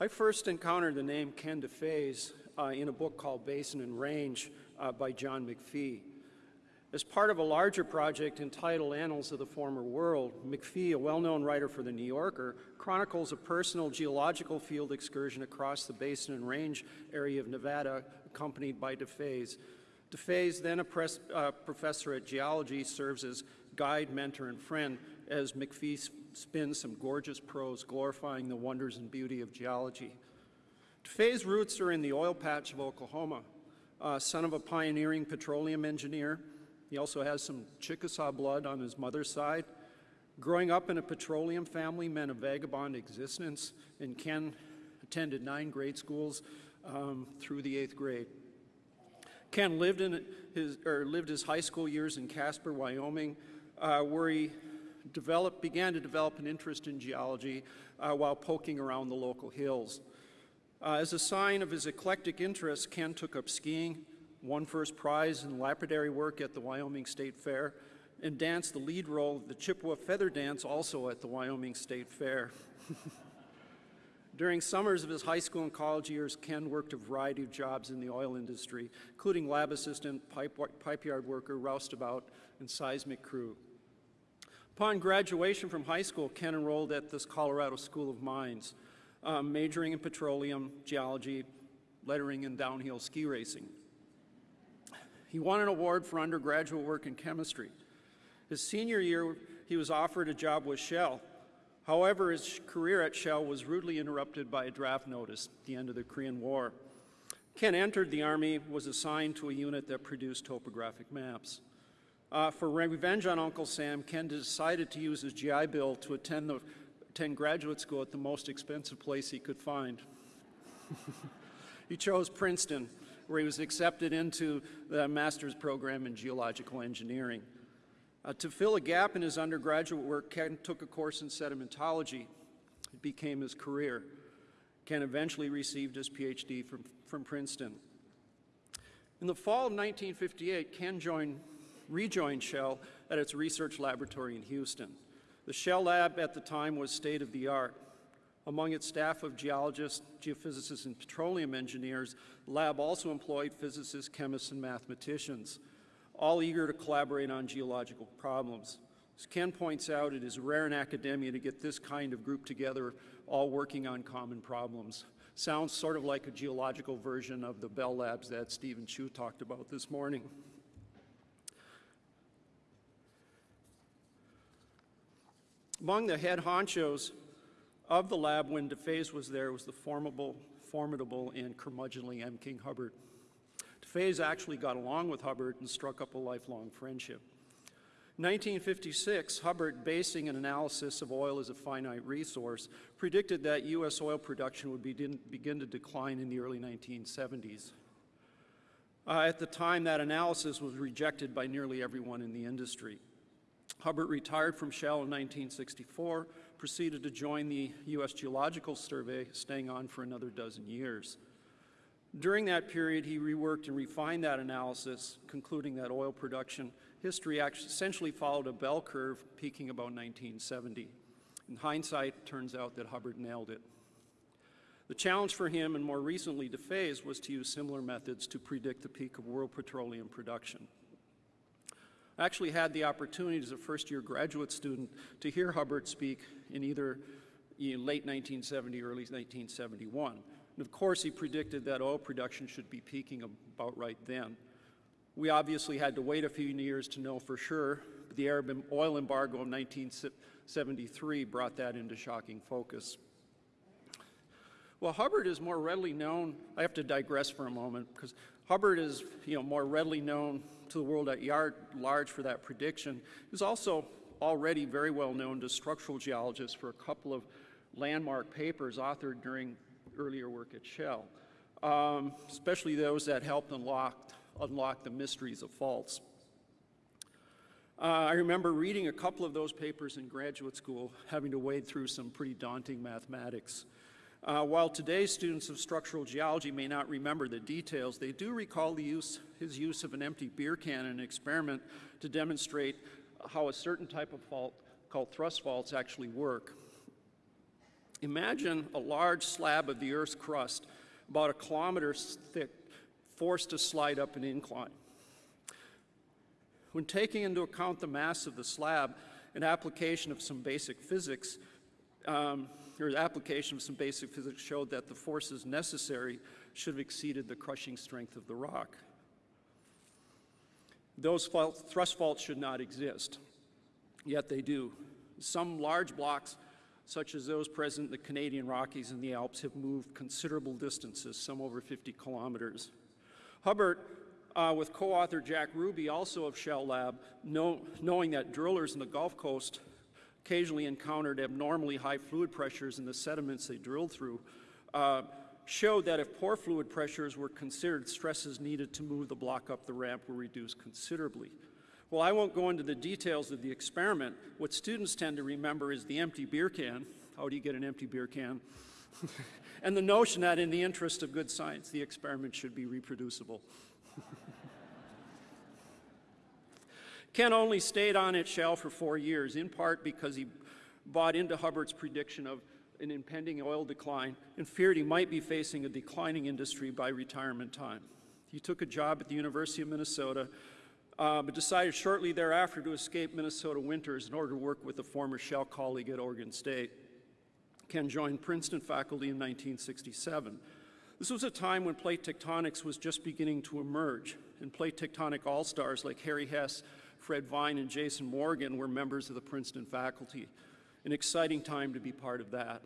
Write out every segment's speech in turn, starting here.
I first encountered the name Ken Deffeyes uh, in a book called Basin and Range uh, by John McPhee. As part of a larger project entitled Annals of the Former World, McPhee, a well-known writer for The New Yorker, chronicles a personal geological field excursion across the Basin and Range area of Nevada, accompanied by Deffeyes. Deffeyes, then a press, uh, professor at geology, serves as guide, mentor, and friend as McPhee spins some gorgeous prose glorifying the wonders and beauty of geology. Deffeyes' roots are in the oil patch of Oklahoma, uh, son of a pioneering petroleum engineer. He also has some Chickasaw blood on his mother's side. Growing up in a petroleum family meant a vagabond existence, and Ken attended nine grade schools um, through the eighth grade. Ken lived, in his, or lived his high school years in Casper, Wyoming, uh, where he began to develop an interest in geology uh, while poking around the local hills. Uh, as a sign of his eclectic interest, Ken took up skiing, won first prize in lapidary work at the Wyoming State Fair, and danced the lead role of the Chippewa Feather Dance also at the Wyoming State Fair. During summers of his high school and college years, Ken worked a variety of jobs in the oil industry, including lab assistant, pipe, pipe yard worker, roustabout, and seismic crew. Upon graduation from high school, Ken enrolled at this Colorado School of Mines, um, majoring in petroleum, geology, lettering, and downhill ski racing. He won an award for undergraduate work in chemistry. His senior year, he was offered a job with Shell. However, his career at Shell was rudely interrupted by a draft notice at the end of the Korean War. Ken entered the Army, was assigned to a unit that produced topographic maps. Uh, for revenge on Uncle Sam, Ken decided to use his GI Bill to attend, the, attend graduate school at the most expensive place he could find. he chose Princeton, where he was accepted into the master's program in geological engineering. Uh, to fill a gap in his undergraduate work, Ken took a course in sedimentology. It became his career. Ken eventually received his PhD from, from Princeton. In the fall of 1958, Ken joined, rejoined Shell at its research laboratory in Houston. The Shell lab at the time was state of the art. Among its staff of geologists, geophysicists, and petroleum engineers, the lab also employed physicists, chemists, and mathematicians, all eager to collaborate on geological problems. As Ken points out, it is rare in academia to get this kind of group together, all working on common problems. Sounds sort of like a geological version of the Bell Labs that Stephen Chu talked about this morning. Among the head honchos of the lab when Deffeyes was there was the formidable, formidable and curmudgeonly M. King Hubbert. Deffeyes actually got along with Hubbert and struck up a lifelong friendship. In 1956, Hubbert, basing an analysis of oil as a finite resource, predicted that U.S. oil production would begin, begin to decline in the early 1970s. Uh, at the time, that analysis was rejected by nearly everyone in the industry. Hubbert retired from Shell in 1964, proceeded to join the U.S. Geological Survey, staying on for another dozen years. During that period, he reworked and refined that analysis, concluding that oil production history essentially followed a bell curve peaking about 1970. In hindsight, it turns out that Hubbert nailed it. The challenge for him, and more recently Deffeyes, was to use similar methods to predict the peak of world petroleum production. I actually had the opportunity as a first-year graduate student to hear Hubbert speak in either late 1970 or early 1971. And of course, he predicted that oil production should be peaking about right then. We obviously had to wait a few years to know for sure, but the Arab oil embargo of 1973 brought that into shocking focus. Well, Hubbert is more readily known, I have to digress for a moment, because Hubbert is you know, more readily known to the world at large for that prediction. He's also already very well known to structural geologists for a couple of landmark papers authored during earlier work at Shell, um, especially those that helped unlock, unlock the mysteries of faults. Uh, I remember reading a couple of those papers in graduate school, having to wade through some pretty daunting mathematics. Uh, while today's students of structural geology may not remember the details, they do recall the use, his use of an empty beer can in an experiment to demonstrate how a certain type of fault called thrust faults actually work. Imagine a large slab of the Earth's crust, about a kilometer thick, forced to slide up an incline. When taking into account the mass of the slab, an application of some basic physics, um, or application of some basic physics showed that the forces necessary should have exceeded the crushing strength of the rock. Those fault, thrust faults should not exist, yet they do. Some large blocks, such as those present in the Canadian Rockies and the Alps, have moved considerable distances, some over 50 kilometers. Hubbert uh, with co-author Jack Ruby, also of Shell Lab, know, knowing that drillers in the Gulf Coast occasionally encountered abnormally high fluid pressures in the sediments they drilled through, uh, showed that if pore fluid pressures were considered, stresses needed to move the block up the ramp were reduced considerably. Well, I won't go into the details of the experiment. What students tend to remember is the empty beer can. How do you get an empty beer can? and the notion that in the interest of good science, the experiment should be reproducible. Ken only stayed on at Shell for four years, in part because he bought into Hubbert's prediction of an impending oil decline and feared he might be facing a declining industry by retirement time. He took a job at the University of Minnesota, uh, but decided shortly thereafter to escape Minnesota winters in order to work with a former Shell colleague at Oregon State. Ken joined Princeton faculty in 1967. This was a time when plate tectonics was just beginning to emerge, and plate tectonic all-stars like Harry Hess, Fred Vine, and Jason Morgan were members of the Princeton faculty an exciting time to be part of that.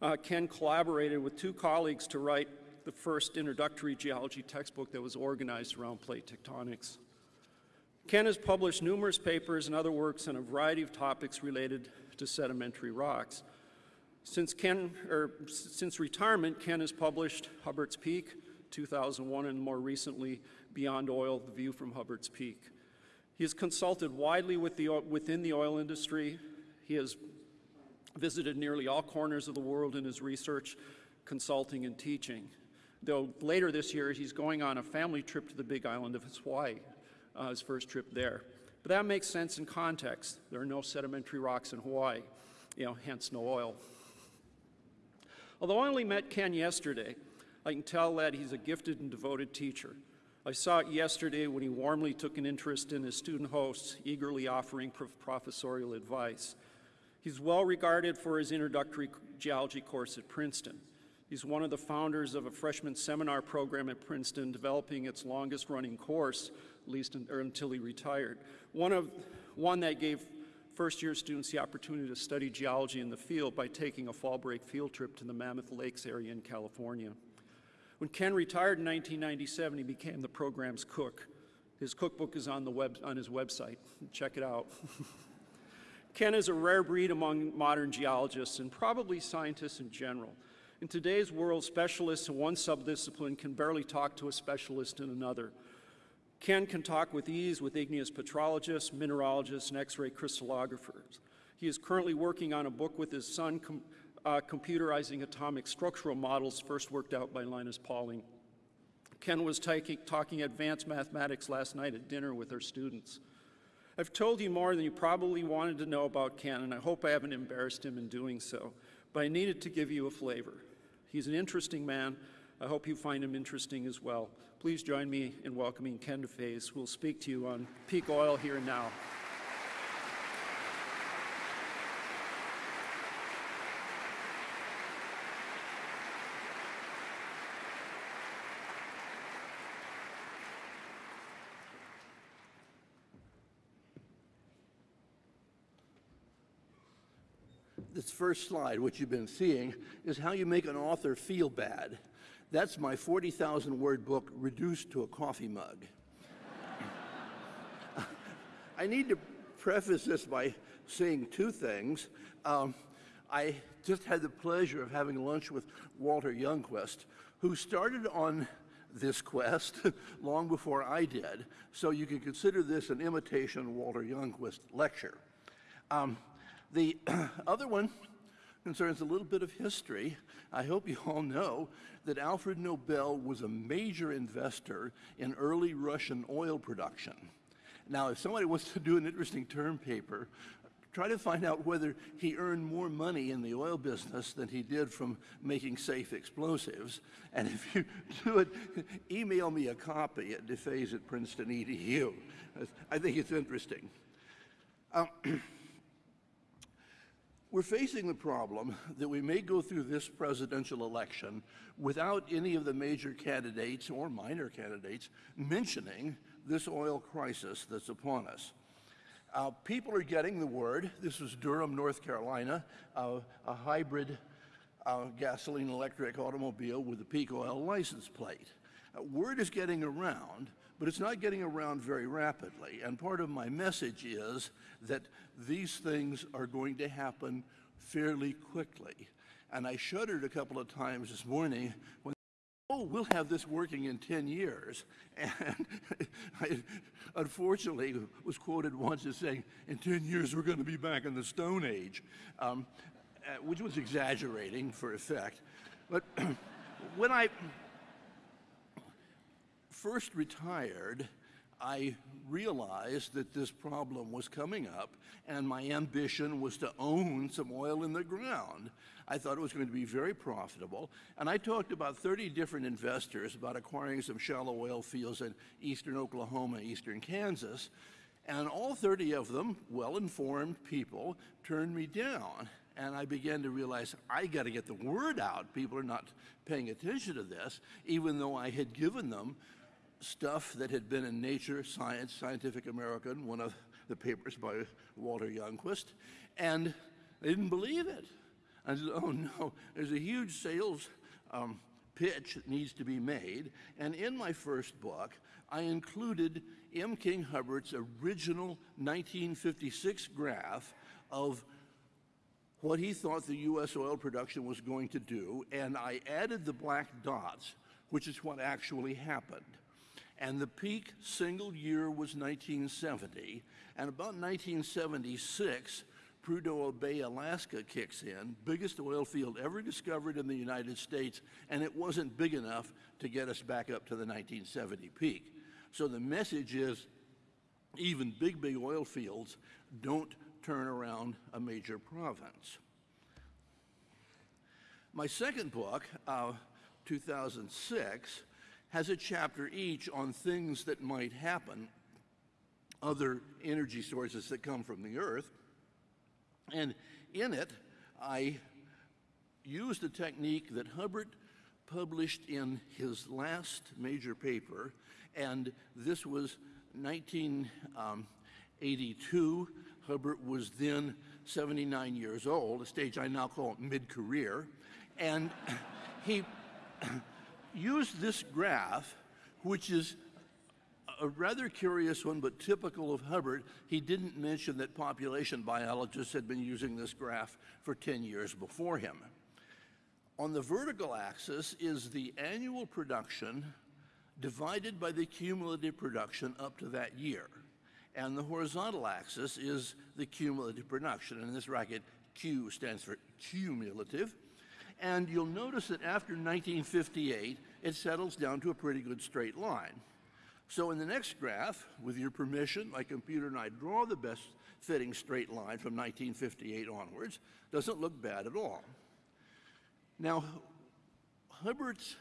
Uh, Ken collaborated with two colleagues to write the first introductory geology textbook that was organized around plate tectonics. Ken has published numerous papers and other works on a variety of topics related to sedimentary rocks. Since, Ken, or since retirement, Ken has published Hubbert's Peak, 2001, and more recently, Beyond Oil, The View from Hubbert's Peak. He has consulted widely with the, within the oil industry. He has visited nearly all corners of the world in his research, consulting, and teaching. Though later this year, he's going on a family trip to the big island of Hawaii, uh, his first trip there. But that makes sense in context. There are no sedimentary rocks in Hawaii, you know, hence no oil. Although I only met Ken yesterday, I can tell that he's a gifted and devoted teacher. I saw it yesterday when he warmly took an interest in his student hosts, eagerly offering professorial advice. He's well regarded for his introductory geology course at Princeton. He's one of the founders of a freshman seminar program at Princeton, developing its longest running course, at least in, er, until he retired. One, of, one that gave first year students the opportunity to study geology in the field by taking a fall break field trip to the Mammoth Lakes area in California. When Ken retired in 1997, he became the program's cook. His cookbook is on, the web, on his website. Check it out. Ken is a rare breed among modern geologists and probably scientists in general. In today's world, specialists in one subdiscipline can barely talk to a specialist in another. Ken can talk with ease with igneous petrologists, mineralogists, and X-ray crystallographers. He is currently working on a book with his son, uh, computerizing atomic structural models first worked out by Linus Pauling. Ken was talking advanced mathematics last night at dinner with our students. I've told you more than you probably wanted to know about Ken, and I hope I haven't embarrassed him in doing so, but I needed to give you a flavor. He's an interesting man. I hope you find him interesting as well. Please join me in welcoming Ken Deffeyes, who will speak to you on peak oil here and now. This first slide, what you've been seeing, is how you make an author feel bad. That's my 40,000 word book reduced to a coffee mug. I need to preface this by saying two things. Um, I just had the pleasure of having lunch with Walter Youngquist, who started on this quest long before I did, so you can consider this an imitation Walter Youngquist lecture. Um, the other one concerns a little bit of history. I hope you all know that Alfred Nobel was a major investor in early Russian oil production. Now, if somebody wants to do an interesting term paper try to find out whether he earned more money in the oil business than he did from making safe explosives. And if you do it, email me a copy at deffeyes at princeton.edu. I think it's interesting. Um, we're facing the problem that we may go through this presidential election without any of the major candidates or minor candidates mentioning this oil crisis that's upon us. Uh, people are getting the word. This was Durham, North Carolina, uh, a hybrid uh, gasoline electric automobile with a peak oil license plate. Uh, word is getting around, but it's not getting around very rapidly. And part of my message is that these things are going to happen fairly quickly. And I shuddered a couple of times this morning when oh, we'll have this working in 10 years. And I unfortunately was quoted once as saying, in 10 years, we're going to be back in the Stone Age, um, uh, which was exaggerating for effect. But when I first retired, I realized that this problem was coming up, and my ambition was to own some oil in the ground. I thought it was going to be very profitable, and I talked about 30 different investors about acquiring some shallow oil fields in eastern Oklahoma, eastern Kansas, and all 30 of them, well informed people, turned me down. And I began to realize I got to get the word out. People are not paying attention to this, even though I had given them stuff that had been in Nature, Science, Scientific American, one of the papers by Walter Youngquist, and they didn't believe it. I said, oh no, there's a huge sales um, pitch that needs to be made. And in my first book, I included M. King Hubbert's original 1956 graph of what he thought the U.S. oil production was going to do, and I added the black dots, which is what actually happened. And the peak single year was 1970. And about 1976, Prudhoe Bay, Alaska kicks in, biggest oil field ever discovered in the United States, and it wasn't big enough to get us back up to the 1970 peak. So the message is even big, big oil fields don't turn around a major province. My second book, uh, 2006, has a chapter each on things that might happen, other energy sources that come from the earth. And in it, I used a technique that Hubbert published in his last major paper, and this was 1982. Hubbert was then 79 years old, a stage I now call mid career, and he use this graph, which is a rather curious one, but typical of Hubbert. He didn't mention that population biologists had been using this graph for 10 years before him. On the vertical axis is the annual production divided by the cumulative production up to that year. And the horizontal axis is the cumulative production. And in this bracket, Q stands for cumulative. And you'll notice that after 1958, it settles down to a pretty good straight line. So in the next graph, with your permission, my computer and I draw the best fitting straight line from 1958 onwards. Doesn't look bad at all. Now, Hubbert's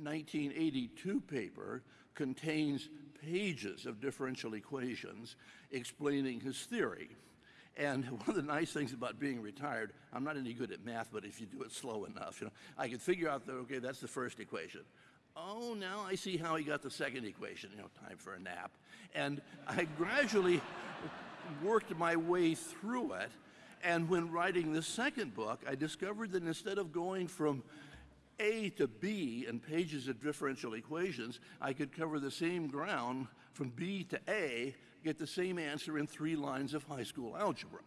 1982 paper contains pages of differential equations explaining his theory. And one of the nice things about being retired, I'm not any good at math, but if you do it slow enough, you know, I could figure out that, okay, that's the first equation. Oh, now I see how he got the second equation, you know, time for a nap. And I gradually worked my way through it. And when writing the second book, I discovered that instead of going from A to B in pages of differential equations, I could cover the same ground from B to A get the same answer in three lines of high school algebra.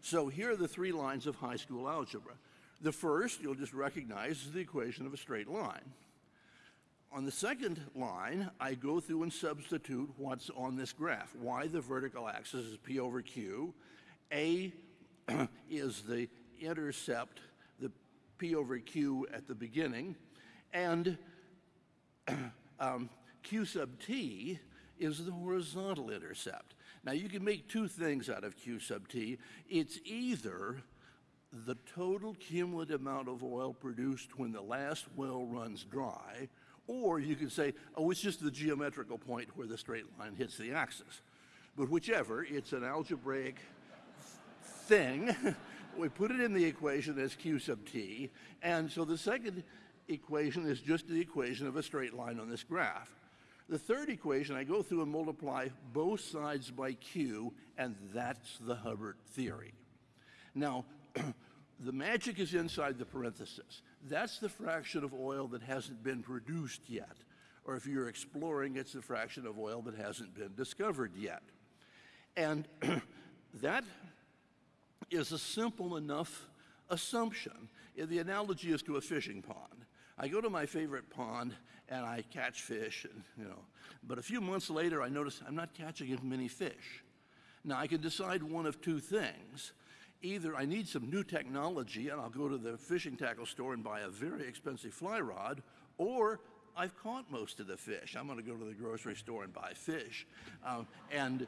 So here are the three lines of high school algebra. The first, you'll just recognize, is the equation of a straight line. On the second line, I go through and substitute what's on this graph. Y, the vertical axis, is P over Q. A is the intercept, the P over Q at the beginning. And um, Q sub T is the horizontal intercept. Now, you can make two things out of Q sub T. It's either the total cumulative amount of oil produced when the last well runs dry, or you can say, oh, it's just the geometrical point where the straight line hits the axis. But whichever, it's an algebraic thing. we put it in the equation as q sub t, and so the second equation is just the equation of a straight line on this graph. The third equation, I go through and multiply both sides by q, and that's the Hubbert theory. Now, the magic is inside the parenthesis. That's the fraction of oil that hasn't been produced yet. Or if you're exploring, it's the fraction of oil that hasn't been discovered yet. And that is a simple enough assumption. The analogy is to a fishing pond. I go to my favorite pond and I catch fish, and, you know, but a few months later I notice I'm not catching as many fish. Now I can decide one of two things. Either I need some new technology and I'll go to the fishing tackle store and buy a very expensive fly rod, or I've caught most of the fish. I'm going to go to the grocery store and buy fish. Um, and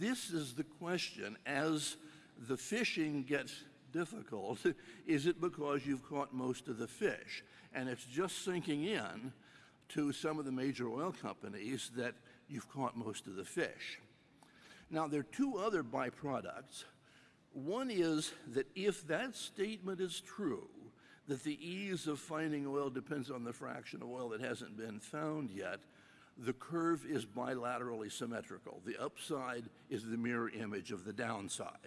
this is the question as the fishing gets difficult is it because you've caught most of the fish and it's just sinking in to some of the major oil companies that you've caught most of the fish now there are two other byproducts one is that if that statement is true that the ease of finding oil depends on the fraction of oil that hasn't been found yet the curve is bilaterally symmetrical. The upside is the mirror image of the downside.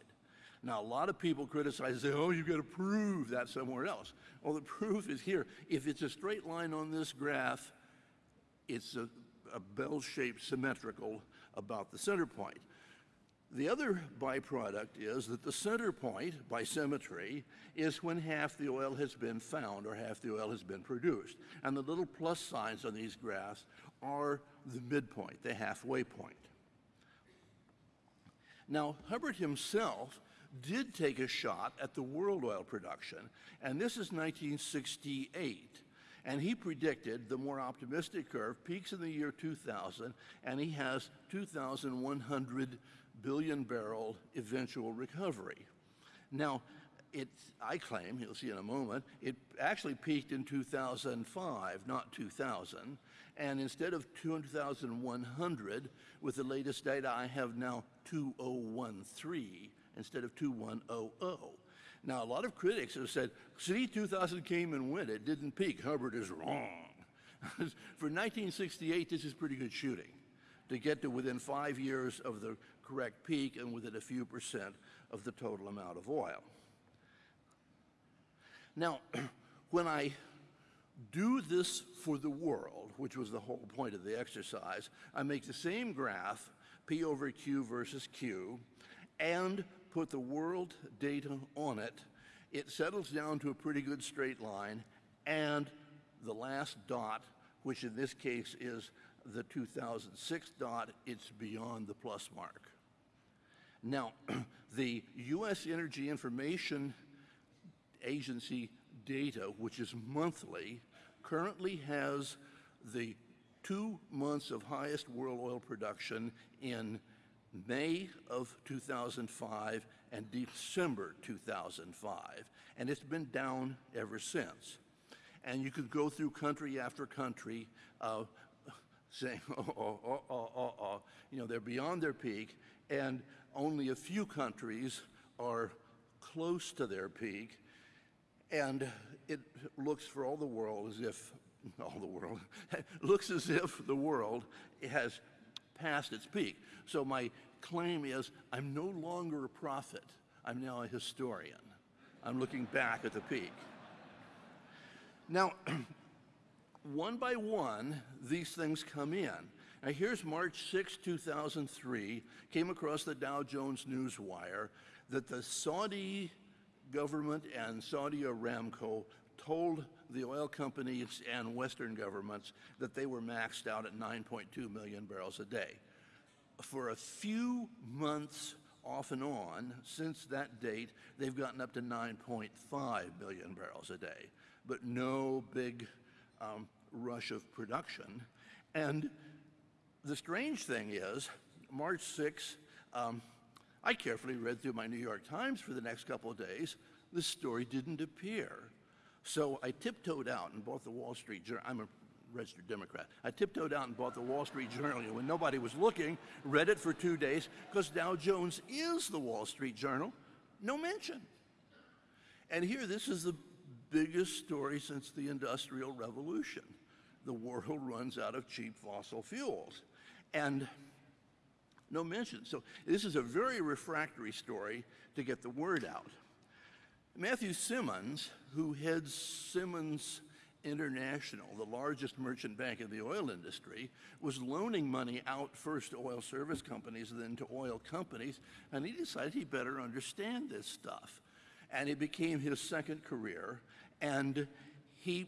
Now, a lot of people criticize say, oh, you've got to prove that somewhere else. Well, the proof is here. If it's a straight line on this graph, it's a, a bell shaped symmetrical about the center point. The other byproduct is that the center point, by symmetry, is when half the oil has been found or half the oil has been produced. And the little plus signs on these graphs are the midpoint, the halfway point. Now, Hubbert himself did take a shot at the world oil production, and this is 1968. And he predicted the more optimistic curve peaks in the year 2000, and he has 2,100 billion barrel eventual recovery. Now, it, I claim, you'll see in a moment, it actually peaked in 2005, not 2000. And instead of 2,100, with the latest data, I have now 2013 instead of 2100. Now, a lot of critics have said, see, 2000 came and went. It didn't peak. Hubbert is wrong. For 1968, this is pretty good shooting to get to within five years of the correct peak and within a few percent of the total amount of oil. Now, when I do this for the world, which was the whole point of the exercise, I make the same graph, P over Q versus Q, and put the world data on it. It settles down to a pretty good straight line, and the last dot, which in this case is the 2006 dot, it's beyond the plus mark. Now, the U.S. Energy Information Agency data, which is monthly, currently has the two months of highest world oil production in May of 2005 and December 2005. And it's been down ever since. And you could go through country after country uh, saying, oh, oh, oh, oh, oh, oh, you know, they're beyond their peak, and only a few countries are close to their peak, and it looks for all the world as if, all the world, looks as if the world has passed its peak. So my claim is I'm no longer a prophet, I'm now a historian. I'm looking back at the peak. Now, one by one, these things come in. Now, here's March 6, 2003, came across the Dow Jones Newswire that the Saudi government and Saudi Aramco told the oil companies and Western governments that they were maxed out at 9.2 million barrels a day. For a few months off and on since that date, they've gotten up to 9.5 million barrels a day, but no big um, rush of production. And the strange thing is, March 6, um, I carefully read through my New York Times for the next couple of days. The story didn't appear. So I tiptoed out and bought the Wall Street Journal. I'm a registered Democrat. I tiptoed out and bought the Wall Street Journal when nobody was looking, read it for two days, because Dow Jones is the Wall Street Journal. No mention. And here, this is the biggest story since the Industrial Revolution. The world runs out of cheap fossil fuels. And no mention. So this is a very refractory story to get the word out. Matthew Simmons, who heads Simmons International, the largest merchant bank in the oil industry, was loaning money out first to oil service companies, then to oil companies, and he decided he better understand this stuff. And it became his second career, and he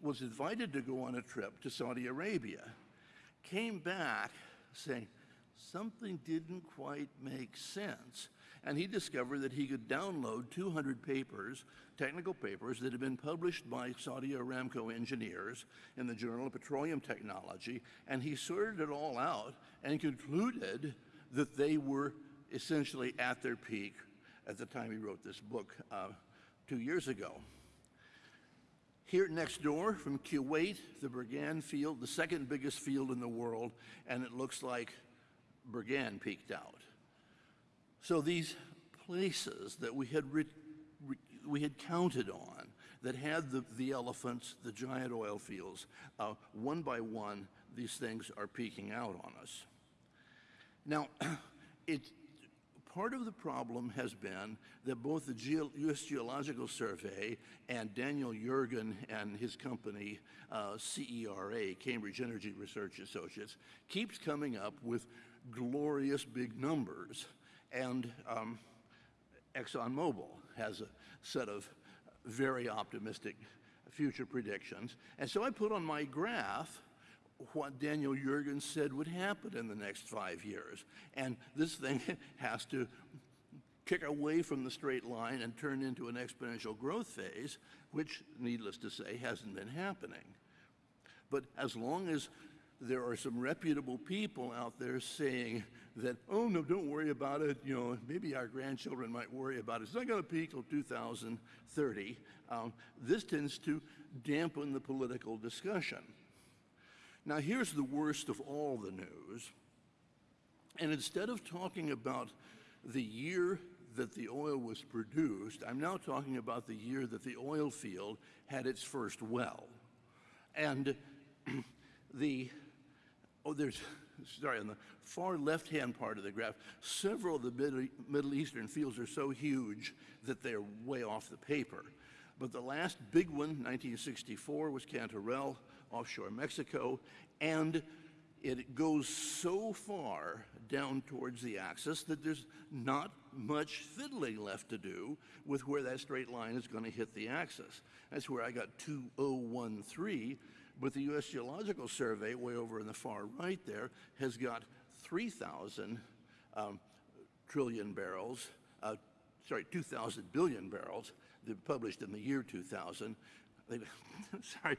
was invited to go on a trip to Saudi Arabia. Came back saying, something didn't quite make sense. And he discovered that he could download 200 papers, technical papers, that had been published by Saudi Aramco engineers in the Journal of Petroleum Technology, and he sorted it all out and concluded that they were essentially at their peak at the time he wrote this book uh, two years ago. Here next door from Kuwait, the Burgan field, the second biggest field in the world, and it looks like Burgan peaked out. So these places that we had, we had counted on, that had the, the elephants, the giant oil fields, uh, one by one, these things are peeking out on us. Now, it, part of the problem has been that both the Geo- U.S. Geological Survey and Daniel Yergin and his company, uh, CERA, Cambridge Energy Research Associates, keeps coming up with glorious big numbers. And um, ExxonMobil has a set of very optimistic future predictions. And so I put on my graph what Daniel Jurgens said would happen in the next five years. And this thing has to kick away from the straight line and turn into an exponential growth phase, which, needless to say, hasn't been happening. But as long as there are some reputable people out there saying that, oh, no, don't worry about it. You know, maybe our grandchildren might worry about it. It's not going to peak till 2030. Um, this tends to dampen the political discussion. Now, here's the worst of all the news. And instead of talking about the year that the oil was produced, I'm now talking about the year that the oil field had its first well. And the Oh, there's, sorry, on the far left-hand part of the graph, several of the Middle, Eastern fields are so huge that they're way off the paper. But the last big one, 1964, was Cantarell, offshore Mexico, and it goes so far down towards the axis that there's not much fiddling left to do with where that straight line is going to hit the axis. That's where I got 2013 but the U.S. Geological Survey, way over in the far right there, has got 3,000 um, trillion barrels, uh, sorry, 2,000 billion barrels, published in the year 2000. sorry,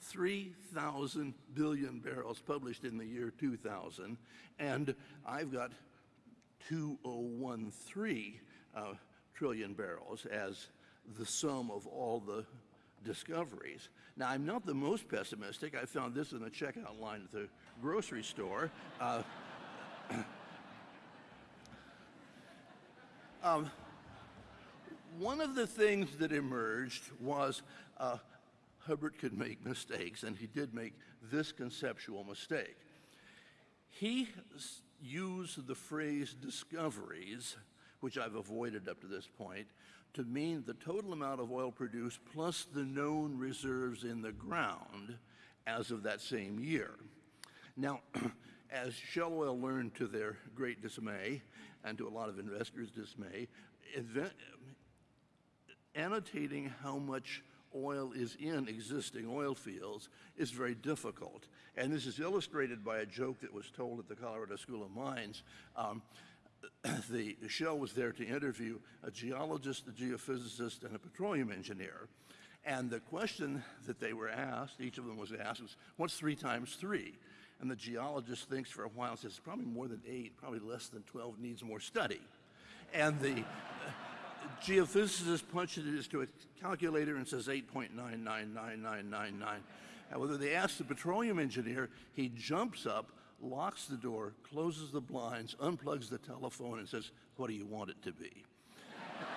3,000 billion barrels published in the year 2000, and I've got 2013 uh, trillion barrels as the sum of all the discoveries. Now, I'm not the most pessimistic. I found this in the checkout line at the grocery store. Uh, um, one of the things that emerged was uh, Hubbert could make mistakes, and he did make this conceptual mistake. He used the phrase discoveries, which I've avoided up to this point, to mean the total amount of oil produced plus the known reserves in the ground as of that same year. Now, as Shell Oil learned to their great dismay, and to a lot of investors' dismay, annotating how much oil is in existing oil fields is very difficult. And this is illustrated by a joke that was told at the Colorado School of Mines. Um, the Shell was there to interview a geologist, a geophysicist, and a petroleum engineer. And the question that they were asked, each of them was asked, was, what's three times three? and the geologist thinks for a while and says, probably more than eight, probably less than 12 needs more study. And the uh, geophysicist punches it into a calculator and says 8.999999. However, they ask the petroleum engineer, he jumps up, locks the door, closes the blinds, unplugs the telephone, and says, What do you want it to be?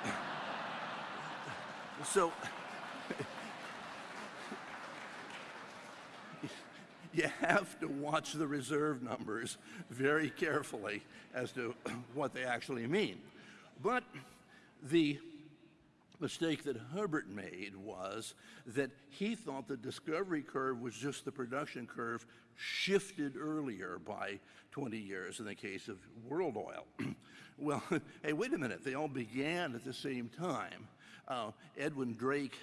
so, you have to watch the reserve numbers very carefully as to what they actually mean. But the mistake that Hubbert made was that he thought the discovery curve was just the production curve shifted earlier by 20 years in the case of world oil. well, hey, wait a minute, they all began at the same time. Uh, Edwin Drake,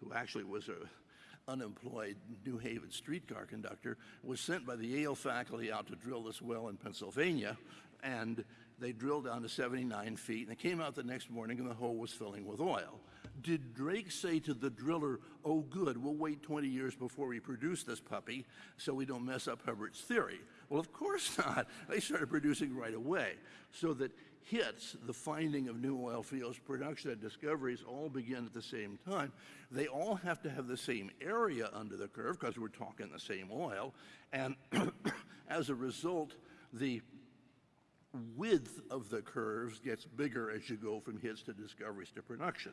who actually was a unemployed New Haven streetcar conductor, was sent by the Yale faculty out to drill this well in Pennsylvania, and they drilled down to 79 feet, and they came out the next morning, and the hole was filling with oil. Did Drake say to the driller, oh, good, we'll wait 20 years before we produce this puppy so we don't mess up Hubbert's theory? Well, of course not. They started producing right away. So that hits, the finding of new oil fields, production and discoveries all begin at the same time. They all have to have the same area under the curve because we're talking the same oil. And as a result, the width of the curves gets bigger as you go from hits to discoveries to production.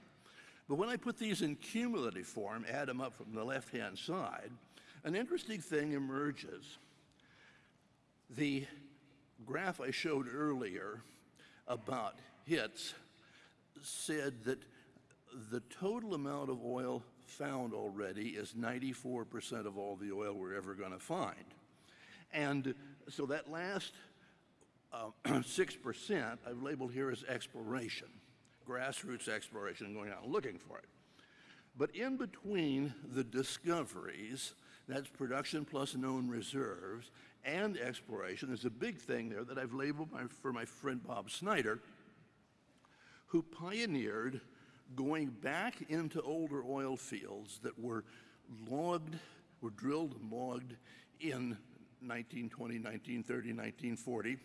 But when I put these in cumulative form, add them up from the left-hand side, an interesting thing emerges. The graph I showed earlier about hits said that the total amount of oil found already is 94% of all the oil we're ever going to find. And so that last uh, 6% I've labeled here as exploration, grassroots exploration, going out and looking for it. But in between the discoveries, that's production plus known reserves, and exploration, there's a big thing there that I've labeled my, for my friend Bob Snyder, who pioneered going back into older oil fields that were logged, were drilled and logged in 1920, 1930, 1940.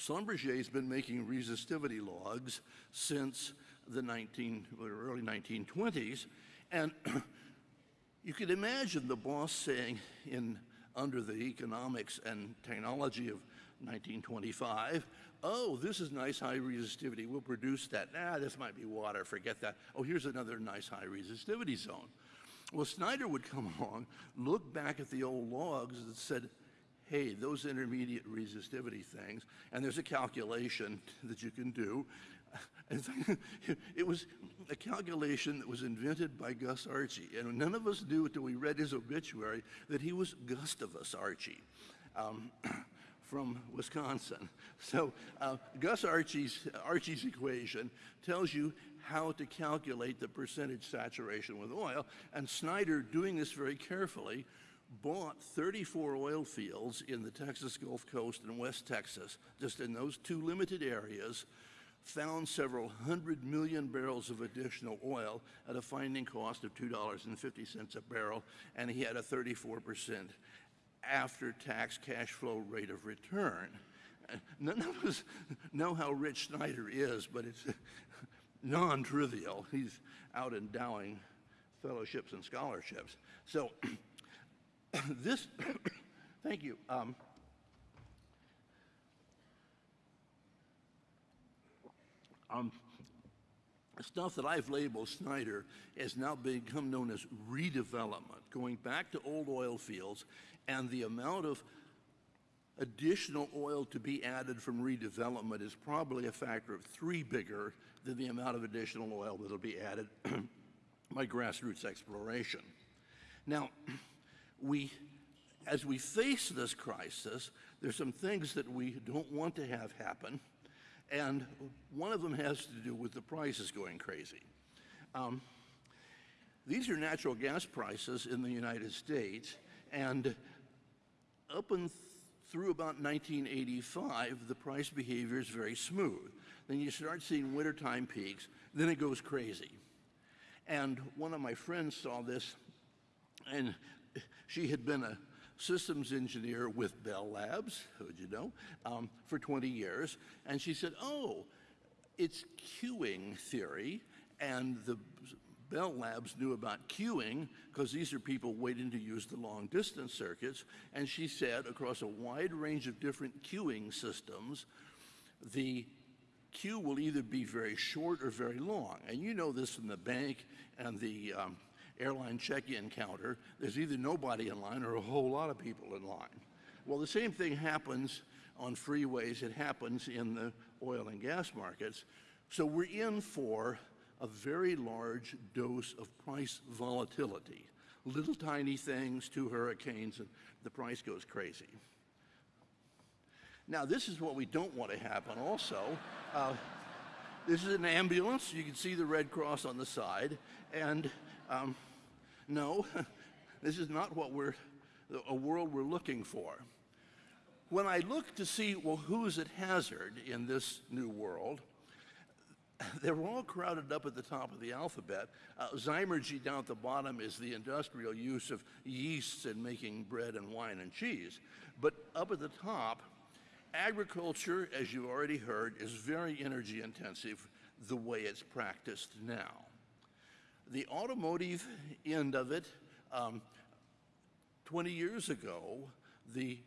Schlumberger's been making resistivity logs since the 19, early 1920s, and you could imagine the boss saying in under the economics and technology of 1925. Oh, this is nice high resistivity. We'll produce that. Ah, this might be water. Forget that. Oh, here's another nice high resistivity zone. Well, Snyder would come along, look back at the old logs that said, hey, those intermediate resistivity things, and there's a calculation that you can do. it was a calculation that was invented by Gus Archie, and none of us knew until we read his obituary that he was Gustavus Archie. Um, from Wisconsin. So uh, Gus Archie's, Archie's equation tells you how to calculate the percentage saturation with oil, and Snyder, doing this very carefully, bought 34 oil fields in the Texas Gulf Coast and West Texas, just in those two limited areas, found several hundred million barrels of additional oil at a finding cost of $2.50 a barrel, and he had a 34% after-tax cash flow rate of return. None of us know how rich Snyder is, but it's non-trivial. He's out endowing fellowships and scholarships. So this, thank you. Um, um, stuff that I've labeled Snyder has now become known as redevelopment, going back to old oil fields, and the amount of additional oil to be added from redevelopment is probably a factor of three bigger than the amount of additional oil that will be added by grassroots exploration. Now, we, as we face this crisis, there's some things that we don't want to have happen, and one of them has to do with the prices going crazy. Um, these are natural gas prices in the United States, and up and through about 1985, the price behavior is very smooth. Then you start seeing wintertime peaks, then it goes crazy. And one of my friends saw this, and she had been a systems engineer with Bell Labs, would you know, um, for 20 years. And she said, oh, it's queuing theory, and the Bell Labs knew about queuing because these are people waiting to use the long distance circuits. And she said, across a wide range of different queuing systems, the queue will either be very short or very long. And you know this from the bank and the um, airline check-in counter. There's either nobody in line or a whole lot of people in line. Well, the same thing happens on freeways. It happens in the oil and gas markets. So we're in for a very large dose of price volatility. Little tiny things, two hurricanes, and the price goes crazy. Now, this is what we don't want to happen also. Uh, this is an ambulance. You can see the Red Cross on the side. And um, no, this is not what we're, a world we're looking for. When I look to see, well, who's at hazard in this new world, they're all crowded up at the top of the alphabet. Uh, Zymurgy down at the bottom is the industrial use of yeasts in making bread and wine and cheese. But up at the top, agriculture, as you've already heard, is very energy intensive the way it's practiced now. The automotive end of it, um, 20 years ago, the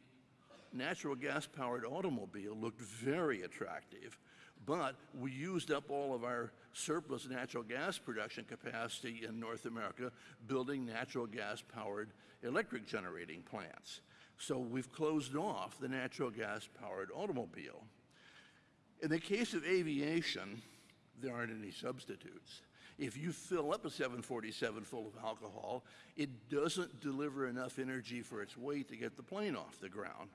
natural gas powered automobile looked very attractive, but we used up all of our surplus natural gas production capacity in North America building natural gas powered electric generating plants. So we've closed off the natural gas powered automobile. In the case of aviation, there aren't any substitutes. If you fill up a 747 full of alcohol, it doesn't deliver enough energy for its weight to get the plane off the ground.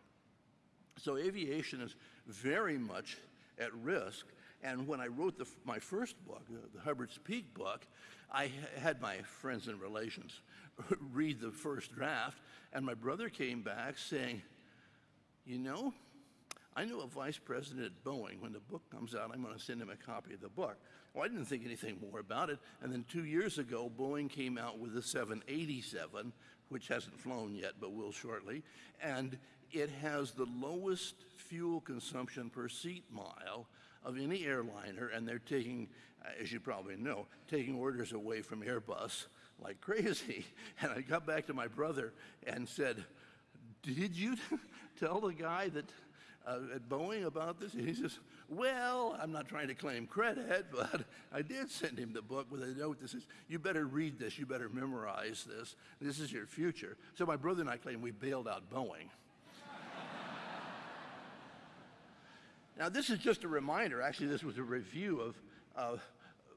So aviation is very much at risk. And when I wrote the, my first book, the, Hubbert's Peak book, I had my friends and relations read the first draft, and my brother came back saying, You know, I know a vice president at Boeing. When the book comes out, I'm going to send him a copy of the book. Well, I didn't think anything more about it. And then two years ago, Boeing came out with the 787, which hasn't flown yet, but will shortly. And it has the lowest fuel consumption per seat mile of any airliner, and they're taking, as you probably know, taking orders away from Airbus like crazy. And I got back to my brother and said, Did you tell the guy that uh, at Boeing about this? And he says, Well, I'm not trying to claim credit, but I did send him the book with a note that says, You better read this, you better memorize this. This is your future. So my brother and I claim we bailed out Boeing. now, this is just a reminder. Actually, this was a review of uh,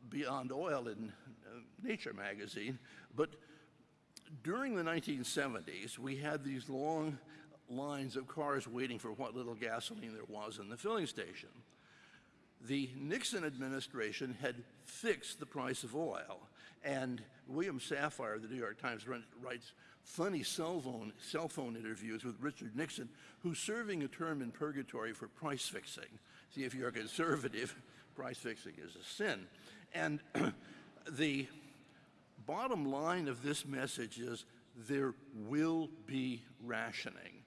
Beyond Oil in uh, Nature magazine. But during the 1970s, we had these long lines of cars waiting for what little gasoline there was in the filling station. The Nixon administration had fixed the price of oil, and William Safire, of the New York Times, writes funny cell phone, cell phone interviews with Richard Nixon, who's serving a term in purgatory for price fixing. See, if you're a conservative, price fixing is a sin. And the bottom line of this message is there will be rationing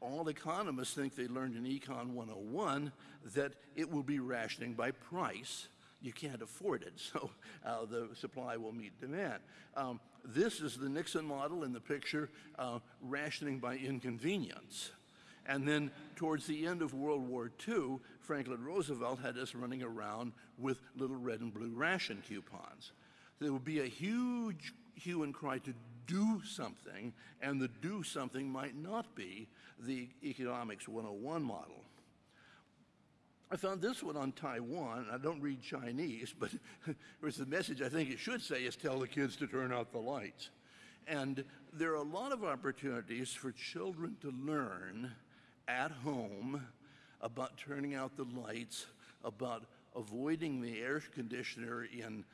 all economists think they learned in Econ 101 that it will be rationing by price. You can't afford it, so uh, the supply will meet demand. Um, this is the Nixon model in the picture, uh, rationing by inconvenience. And then towards the end of World War II, Franklin Roosevelt had us running around with little red and blue ration coupons. There would be a huge hue and cry to do something, and the do something might not be the Economics 101 model. I found this one on Taiwan. I don't read Chinese, but the message I think it should say is tell the kids to turn out the lights. And there are a lot of opportunities for children to learn at home about turning out the lights, about avoiding the air conditioner in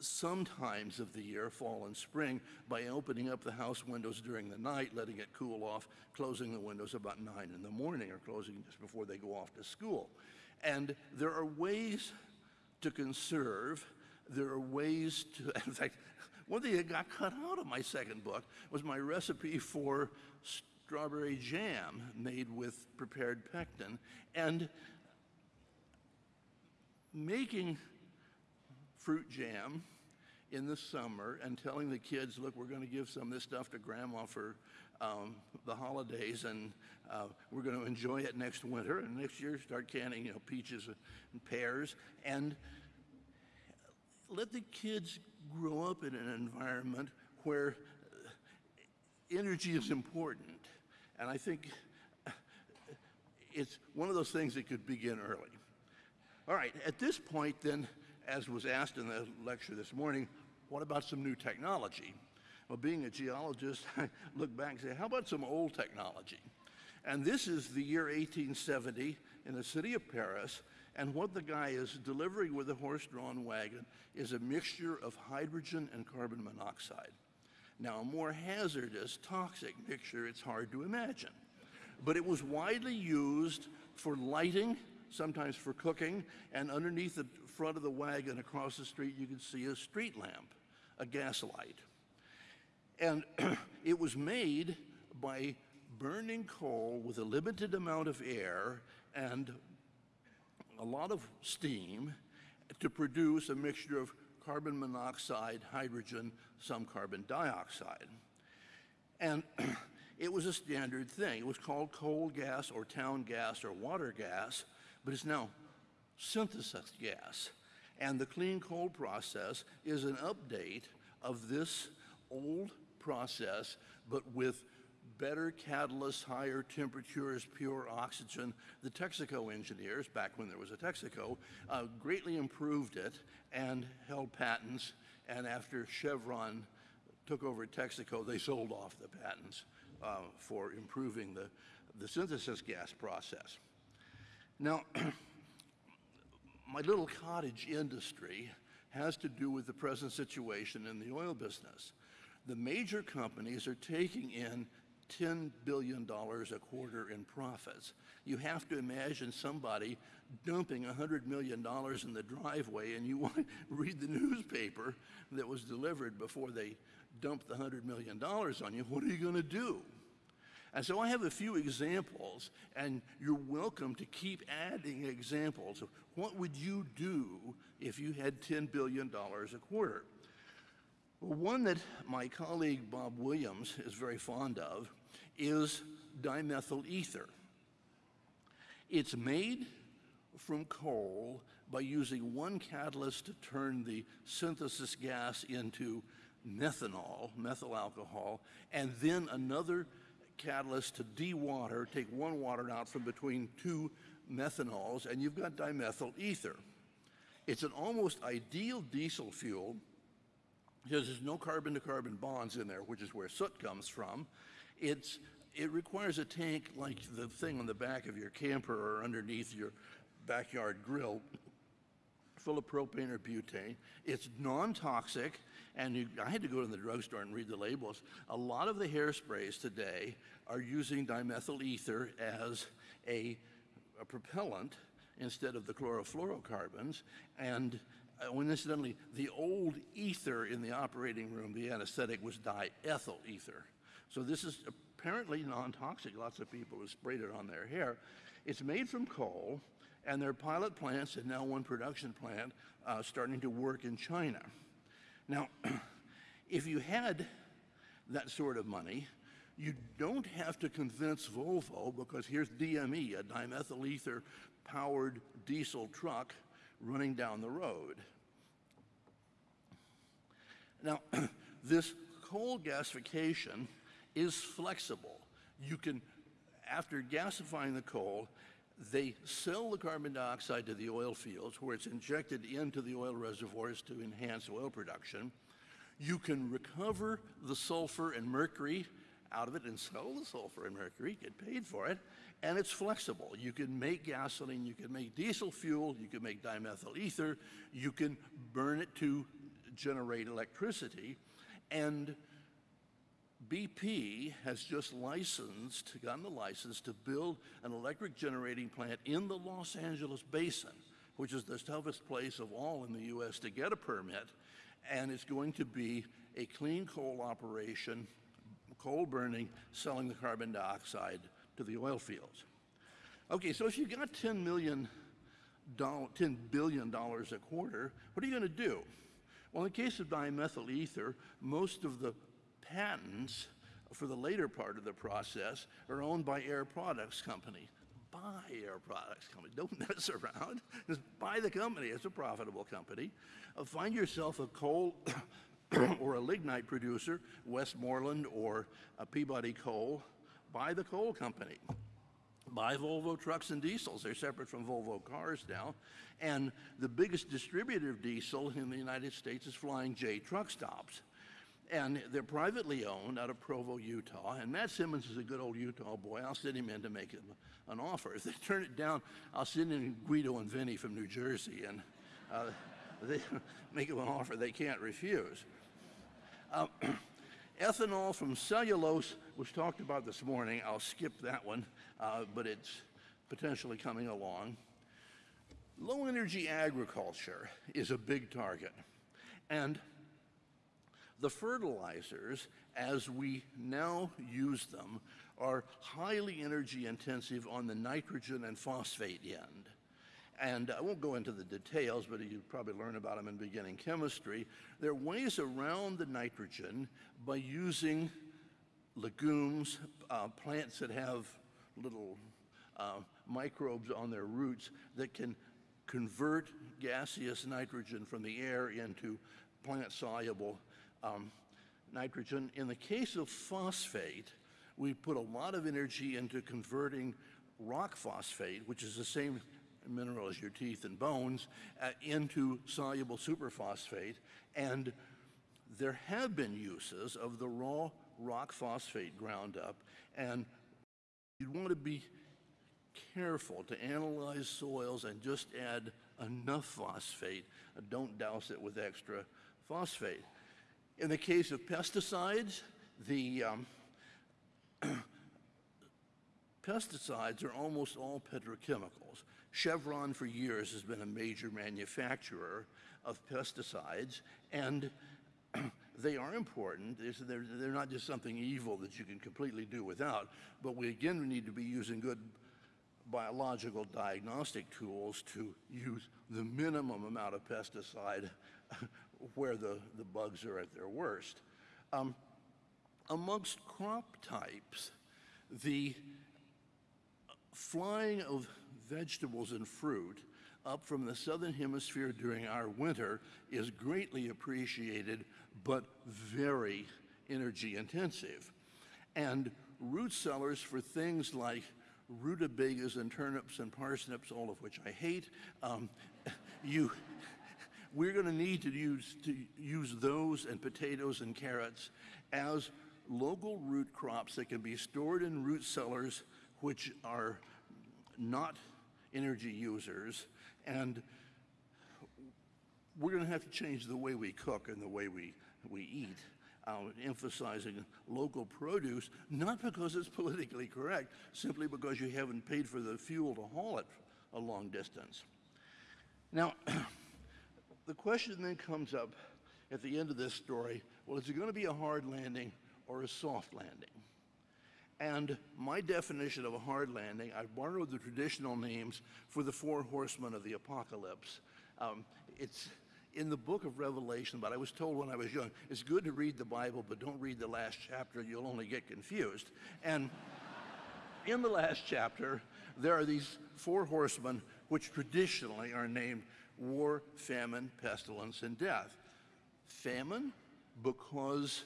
some times of the year, fall and spring, by opening up the house windows during the night, letting it cool off, closing the windows about 9 in the morning or closing just before they go off to school. And there are ways to conserve, there are ways to, in fact, one thing that got cut out of my second book was my recipe for strawberry jam made with prepared pectin, and making fruit jam in the summer and telling the kids, look, we're going to give some of this stuff to grandma for um, the holidays and uh, we're going to enjoy it next winter and next year start canning, you know, peaches and pears and let the kids grow up in an environment where energy is important. And I think it's one of those things that could begin early. All right, at this point, then, as was asked in the lecture this morning, what about some new technology? Well, being a geologist, I look back and say, how about some old technology? And this is the year 1870 in the city of Paris, and what the guy is delivering with a horse-drawn wagon is a mixture of hydrogen and carbon monoxide. Now, a more hazardous, toxic mixture, it's hard to imagine. But it was widely used for lighting, sometimes for cooking, and underneath the front of the wagon across the street, you could see a street lamp, a gas light. And it was made by burning coal with a limited amount of air and a lot of steam to produce a mixture of carbon monoxide, hydrogen, some carbon dioxide. And it was a standard thing. It was called coal gas or town gas or water gas, but it's now synthesis gas. And the clean coal process is an update of this old process, but with better catalysts, higher temperatures, pure oxygen. The Texaco engineers, back when there was a Texaco, uh, greatly improved it and held patents. And after Chevron took over Texaco, they sold off the patents uh, for improving the, the synthesis gas process. Now, my little cottage industry has to do with the present situation in the oil business. The major companies are taking in $10 billion a quarter in profits. You have to imagine somebody dumping $100 million in the driveway and you want to read the newspaper that was delivered before they dumped the $100 million on you. What are you going to do? And so I have a few examples, and you're welcome to keep adding examples of what would you do if you had $10 billion a quarter. Well, one that my colleague Bob Williams is very fond of is dimethyl ether. It's made from coal by using one catalyst to turn the synthesis gas into methanol, methyl alcohol, and then another catalyst to dewater, take one water out from between two methanols, and you've got dimethyl ether. It's an almost ideal diesel fuel because there's no carbon-to-carbon bonds in there, which is where soot comes from. It's, it requires a tank like the thing on the back of your camper or underneath your backyard grill full of propane or butane. It's non-toxic, and you, I had to go to the drugstore and read the labels. A lot of the hairsprays today are using dimethyl ether as a, a propellant instead of the chlorofluorocarbons, and uh, when incidentally, the old ether in the operating room, the anesthetic, was diethyl ether. So this is apparently non-toxic. Lots of people have sprayed it on their hair. It's made from coal, and there are pilot plants and now one production plant uh, starting to work in China. Now, if you had that sort of money, you don't have to convince Volvo because here's DME, a dimethyl ether powered diesel truck running down the road. Now, this coal gasification is flexible. You can, after gasifying the coal, they sell the carbon dioxide to the oil fields where it's injected into the oil reservoirs to enhance oil production. You can recover the sulfur and mercury out of it and sell the sulfur and mercury, get paid for it, and it's flexible. You can make gasoline, you can make diesel fuel, you can make dimethyl ether, you can burn it to generate electricity, and BP has just licensed, gotten the license to build an electric generating plant in the Los Angeles basin, which is the toughest place of all in the US to get a permit, and it's going to be a clean coal operation coal burning, selling the carbon dioxide to the oil fields. Okay, so if you've got 10 million doll- $10 billion a quarter, what are you going to do? Well, in the case of dimethyl ether, most of the patents for the later part of the process are owned by Air Products Company. Buy Air Products Company. Don't mess around. Just buy the company. It's a profitable company. Uh, find yourself a coal or a lignite producer, Westmoreland or Peabody Coal. Buy the coal company buy Volvo trucks and diesels. They're separate from Volvo cars now. And the biggest distributor of diesel in the United States is Flying J truck stops. And they're privately owned out of Provo, Utah. And Matt Simmons is a good old Utah boy. I'll send him in to make him an offer. If they turn it down, I'll send in Guido and Vinny from New Jersey and uh, they make him an offer they can't refuse. Um, ethanol from cellulose was talked about this morning. I'll skip that one, uh, but it's potentially coming along. Low energy agriculture is a big target. And the fertilizers, as we now use them, are highly energy intensive on the nitrogen and phosphate end. And I won't go into the details, but you probably learn about them in beginning chemistry. There are ways around the nitrogen by using legumes, uh, plants that have little uh, microbes on their roots that can convert gaseous nitrogen from the air into plant soluble um, nitrogen. In the case of phosphate, we put a lot of energy into converting rock phosphate, which is the same mineral as your teeth and bones, uh, into soluble superphosphate. And there have been uses of the raw rock phosphate ground up, and you'd want to be careful to analyze soils and just add enough phosphate. Uh, Don't douse it with extra phosphate. In the case of pesticides, the um, pesticides are almost all petrochemicals. Chevron for years has been a major manufacturer of pesticides, and they are important. They're, they're not just something evil that you can completely do without, but we again need to be using good biological diagnostic tools to use the minimum amount of pesticide where the, the bugs are at their worst. Um, amongst crop types, the flying of vegetables and fruit up from the southern hemisphere during our winter is greatly appreciated, but very energy intensive. And root cellars for things like rutabagas and turnips and parsnips, all of which I hate, um, you, we're going to need to use, to use those and potatoes and carrots as local root crops that can be stored in root cellars, which are not energy users. And we're going to have to change the way we cook and the way we, we eat, uh, emphasizing local produce, not because it's politically correct, simply because you haven't paid for the fuel to haul it a long distance. Now, the question then comes up at the end of this story well, is it going to be a hard landing or a soft landing? And my definition of a hard landing, I borrowed the traditional names for the four horsemen of the apocalypse. Um, it's in the book of Revelation, but I was told when I was young, it's good to read the Bible, but don't read the last chapter, you'll only get confused. And in the last chapter, there are these four horsemen, which traditionally are named war, famine, pestilence, and death. Famine, because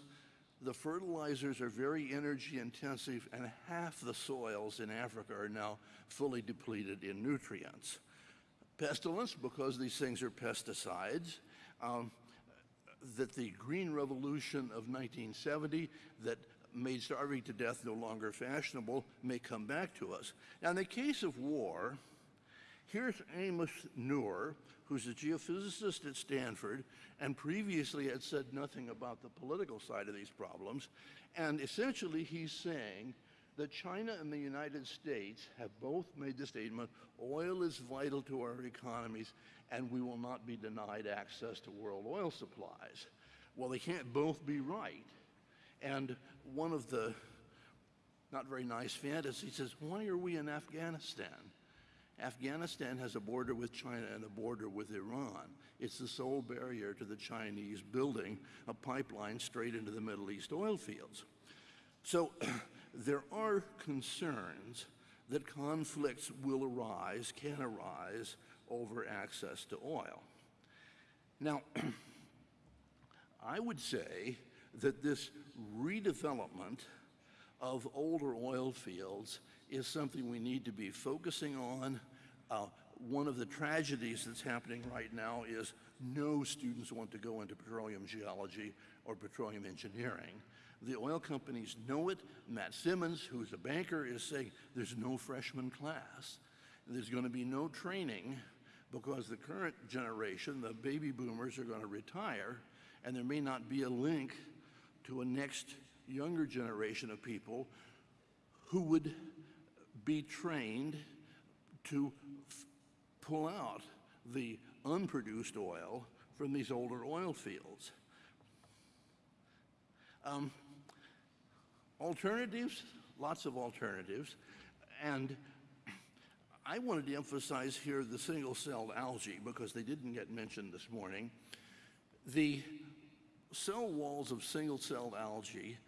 the fertilizers are very energy intensive, and half the soils in Africa are now fully depleted in nutrients. Pestilence, because these things are pesticides. Um, that the Green Revolution of 1970 that made starving to death no longer fashionable may come back to us. Now, in the case of war, here's Amos Nur, who's a geophysicist at Stanford and previously had said nothing about the political side of these problems. And essentially, he's saying that China and the United States have both made the statement oil is vital to our economies and we will not be denied access to world oil supplies. Well, they can't both be right. And one of the not very nice fantasies says, why are we in Afghanistan? Afghanistan has a border with China and a border with Iran. It's the sole barrier to the Chinese building a pipeline straight into the Middle East oil fields. So there are concerns that conflicts will arise, can arise, over access to oil. Now, I would say that this redevelopment of older oil fields is something we need to be focusing on. Uh, one of the tragedies that's happening right now is no students want to go into petroleum geology or petroleum engineering. The oil companies know it. Matt Simmons, who's a banker, is saying there's no freshman class. There's going to be no training because the current generation, the baby boomers, are going to retire, and there may not be a link to a next younger generation of people who would be trained to pull out the unproduced oil from these older oil fields. Um, alternatives, lots of alternatives, and I wanted to emphasize here the single-celled algae because they didn't get mentioned this morning. The cell walls of single-celled algae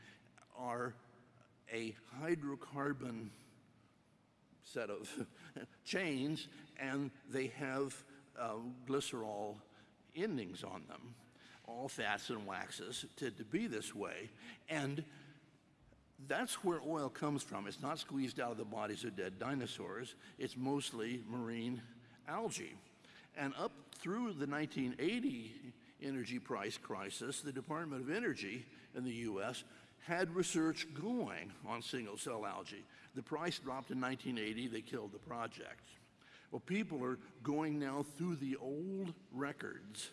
are a hydrocarbon set of chains, and they have uh, glycerol endings on them, all fats and waxes, to, to be this way. And that's where oil comes from. It's not squeezed out of the bodies of dead dinosaurs. It's mostly marine algae. And up through the 1980 energy price crisis, the Department of Energy in the U.S. had research going on single-cell algae. The price dropped in 1980. They killed the project. Well, people are going now through the old records,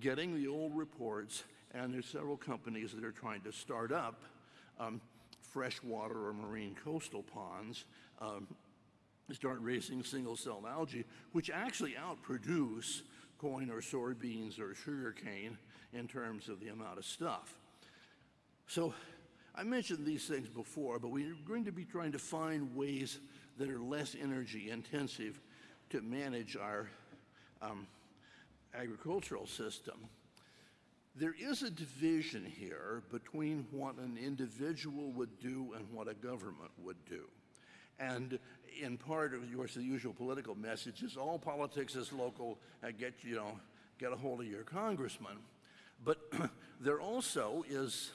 getting the old reports, and there's several companies that are trying to start up um, freshwater or marine coastal ponds, um, start raising single-celled algae, which actually outproduce corn or soybeans or sugarcane in terms of the amount of stuff. So I mentioned these things before, but we're going to be trying to find ways that are less energy intensive to manage our um, agricultural system. There is a division here between what an individual would do and what a government would do. And in part of yours, the usual political message is all politics is local, uh, get, you know, get a hold of your congressman. But there also is,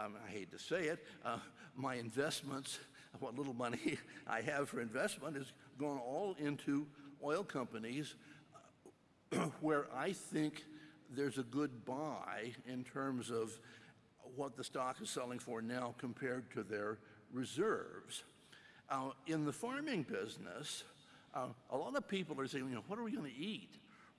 um, I hate to say it, uh, my investments, what little money I have for investment is gone all into oil companies uh, where I think there's a good buy in terms of what the stock is selling for now compared to their reserves. Uh, in the farming business, uh, a lot of people are saying, you know, what are we going to eat?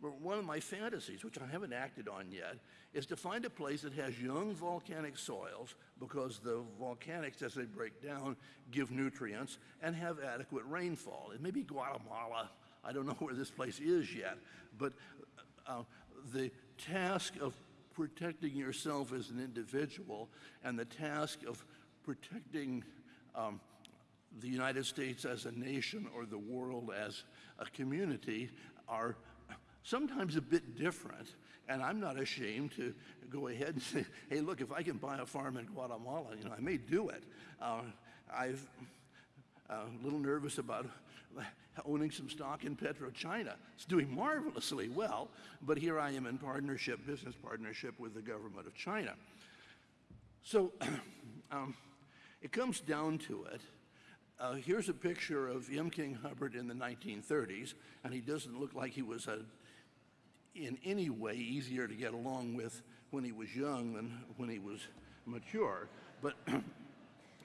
One of my fantasies, which I haven't acted on yet, is to find a place that has young volcanic soils because the volcanics, as they break down, give nutrients and have adequate rainfall. It may be Guatemala. I don't know where this place is yet, but uh, the task of protecting yourself as an individual and the task of protecting um, the United States as a nation or the world as a community are sometimes a bit different. And I'm not ashamed to go ahead and say, hey, look, if I can buy a farm in Guatemala, you know, I may do it. Uh, I'm uh, a little nervous about owning some stock in PetroChina. It's doing marvelously well, but here I am in partnership, business partnership with the government of China. So um, it comes down to it. Uh, here's a picture of M. King Hubbert in the 1930s, and he doesn't look like he was a, in any way easier to get along with when he was young than when he was mature. But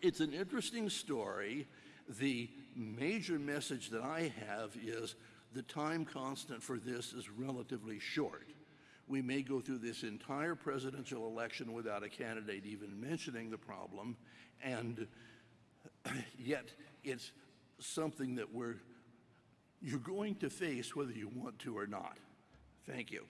it's an interesting story. The major message that I have is the time constant for this is relatively short. We may go through this entire presidential election without a candidate even mentioning the problem, and yet it's something that we're you're going to face whether you want to or not. Thank you.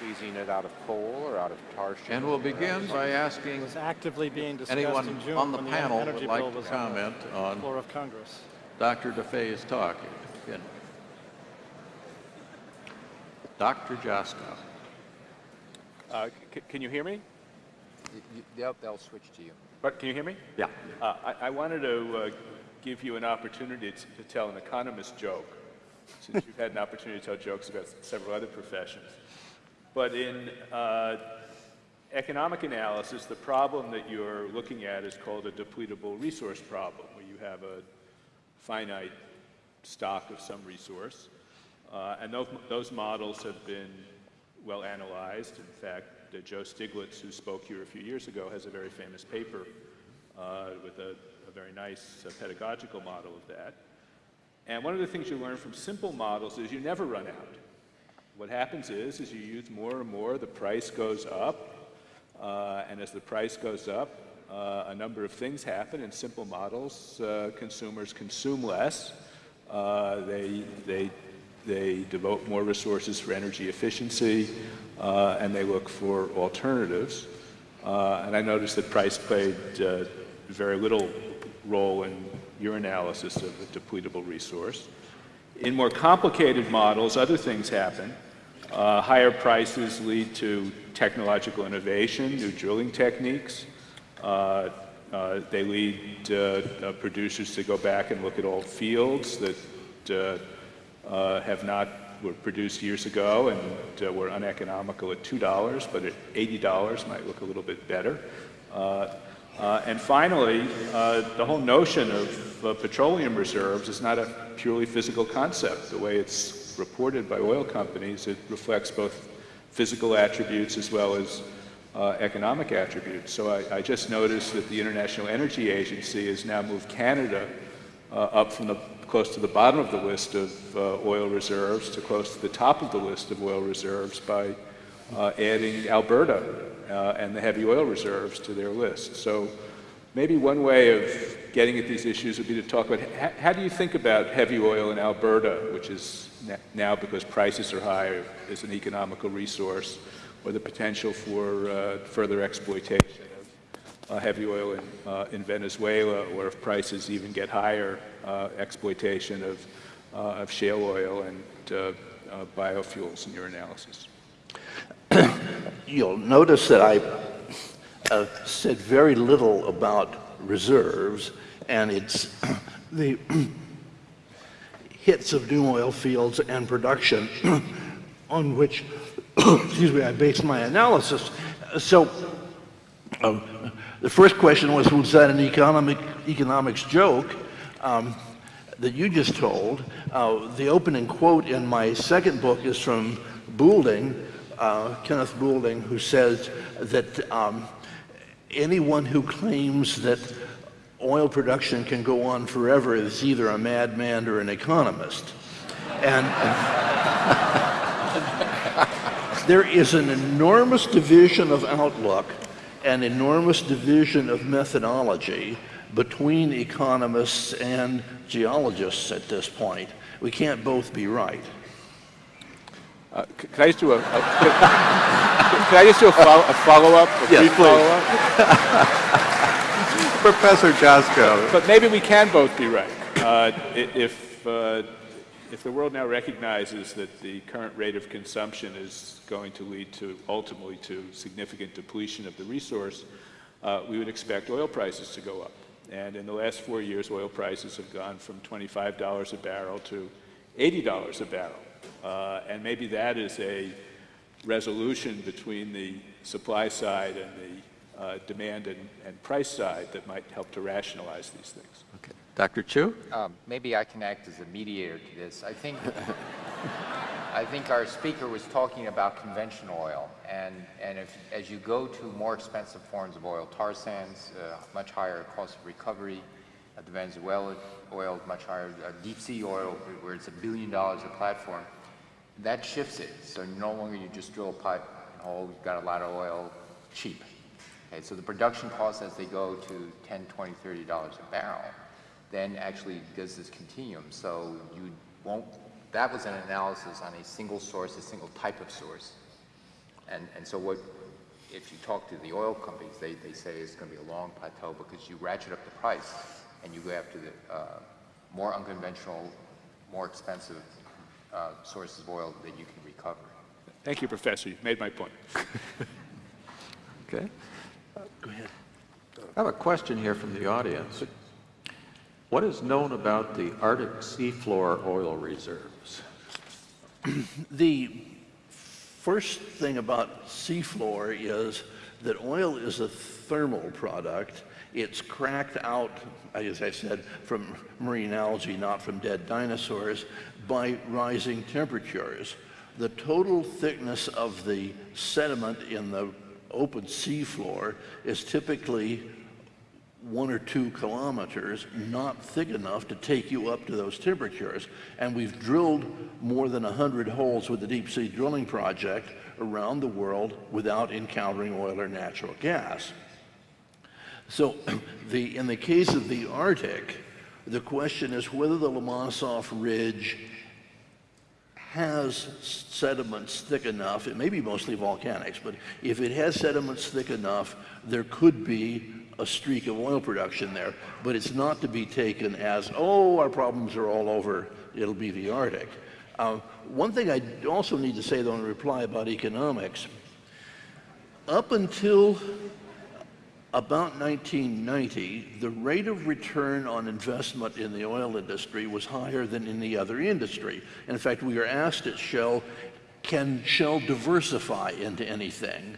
squeezing it out of coal or out of tar shale. And we'll begin by asking actively being anyone on the panel the would like to comment on, the floor of Congress. Dr. Deffeyes' talk. Dr. Joskow. Uh, c- Can you hear me? Y- y- They'll, they'll switch to you. But Can you hear me? Yeah. Uh, I I wanted to uh, give you an opportunity to to tell an economist joke, since you've had an opportunity to tell jokes about several other professions. But in uh, economic analysis, the problem that you're looking at is called a depletable resource problem, where you have a finite stock of some resource. Uh, and those, those models have been well analyzed. In fact, Joe Stiglitz, who spoke here a few years ago, has a very famous paper uh, with a, a very nice uh, pedagogical model of that. And one of the things you learn from simple models is you never run out. What happens is, as you use more and more, the price goes up. Uh, and as the price goes up, uh, a number of things happen. In simple models, uh, consumers consume less. Uh, they, they, they devote more resources for energy efficiency, uh, and they look for alternatives. Uh, and I noticed that price played uh, very little role in your analysis of a depletable resource. In more complicated models, other things happen. Uh, higher prices lead to technological innovation, new drilling techniques. Uh, uh, they lead producers to go back and look at old fields that uh, have not were produced years ago and uh, were uneconomical at $2, but at $80 might look a little bit better. Uh, uh, and finally, uh, the whole notion of uh, petroleum reserves is not a purely physical concept. The way it's reported by oil companies, it reflects both physical attributes as well as uh, economic attributes. So I, I just noticed that the International Energy Agency has now moved Canada uh, up from the close to the bottom of the list of uh, oil reserves to close to the top of the list of oil reserves by uh, adding Alberta uh, and the heavy oil reserves to their list. So maybe one way of getting at these issues would be to talk about how, do you think about heavy oil in Alberta, which is now because prices are high is an economical resource, or the potential for uh, further exploitation heavy oil in, uh, in Venezuela, or if prices even get higher, uh, exploitation of, uh, of shale oil and uh, uh, biofuels in your analysis. You'll notice that I uh, said very little about reserves, and it's the hits of new oil fields and production on which, excuse me, I based my analysis. So, um, the first question was, was that an economic economics joke um, that you just told? Uh, the opening quote in my second book is from Boulding, uh, Kenneth Boulding, who says that um, anyone who claims that oil production can go on forever is either a madman or an economist. And there is an enormous division of outlook, an enormous division of methodology between economists and geologists at this point. We can't both be right. Uh, Can I just do a, a- can I just do a follow- a follow-up? a Yes, follow-up? Professor Joskow. But maybe we can both be right. Uh, If, uh, if the world now recognizes that the current rate of consumption is going to lead to, ultimately, to significant depletion of the resource, uh, we would expect oil prices to go up. And in the last four years, oil prices have gone from $25 a barrel to $80 a barrel. Uh, And maybe that is a resolution between the supply side and the uh, demand and, and price side that might help to rationalize these things. Dr. Chu? Um, Maybe I can act as a mediator to this. I think, I think our speaker was talking about conventional oil, and, and if, as you go to more expensive forms of oil, tar sands, uh, much higher cost of recovery, uh, the Venezuela oil, much higher, uh, deep sea oil, where it's a billion dollars a platform, that shifts it. So no longer you just drill a pipe, and oh, we've got a lot of oil, cheap. Okay, so the production costs as they go to 10, 20, 30 dollars a barrel, then actually does this continuum. So you won't, that was an analysis on a single source, a single type of source. And, and so what, if you talk to the oil companies, they, they say it's going to be a long plateau because you ratchet up the price and you go after the uh, more unconventional, more expensive uh, sources of oil that you can recover. Thank you, Professor. You've made my point. Okay. Go ahead. I have a question here from the audience. What is known about the Arctic seafloor oil reserves? The first thing about seafloor is that oil is a thermal product. It's cracked out, as I said, from marine algae, not from dead dinosaurs, by rising temperatures. The total thickness of the sediment in the open seafloor is typically one or two kilometers, not thick enough to take you up to those temperatures. And we've drilled more than 100 holes with the deep sea drilling project around the world without encountering oil or natural gas. So the, in the case of the Arctic, the question is whether the Lomonosov Ridge has sediments thick enough, it may be mostly volcanics, but if it has sediments thick enough, there could be a streak of oil production there, but it's not to be taken as, oh, our problems are all over, it'll be the Arctic. Uh, one thing I also need to say, though, in reply about economics, up until about 1990, the rate of return on investment in the oil industry was higher than in the other industry. In fact, we were asked at Shell, can Shell diversify into anything?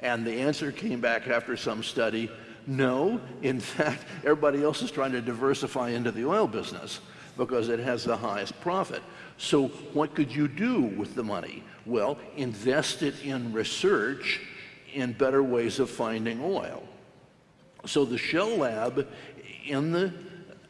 And the answer came back after some study, no. In fact, everybody else is trying to diversify into the oil business because it has the highest profit. So what could you do with the money? Well, invest it in research in better ways of finding oil. So the Shell Lab in the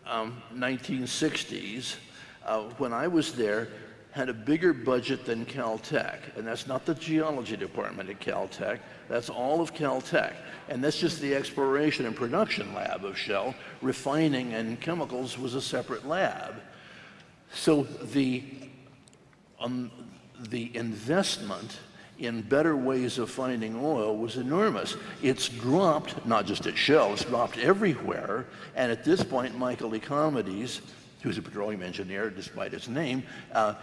um, 1960s, uh, when I was there, had a bigger budget than Caltech. And that's not the geology department at Caltech, that's all of Caltech. And that's just the exploration and production lab of Shell. Refining and chemicals was a separate lab. So the, um, the investment in better ways of finding oil was enormous. It's dropped, not just at Shell, it's dropped everywhere. And at this point, Michael Economides, who's a petroleum engineer despite his name, uh,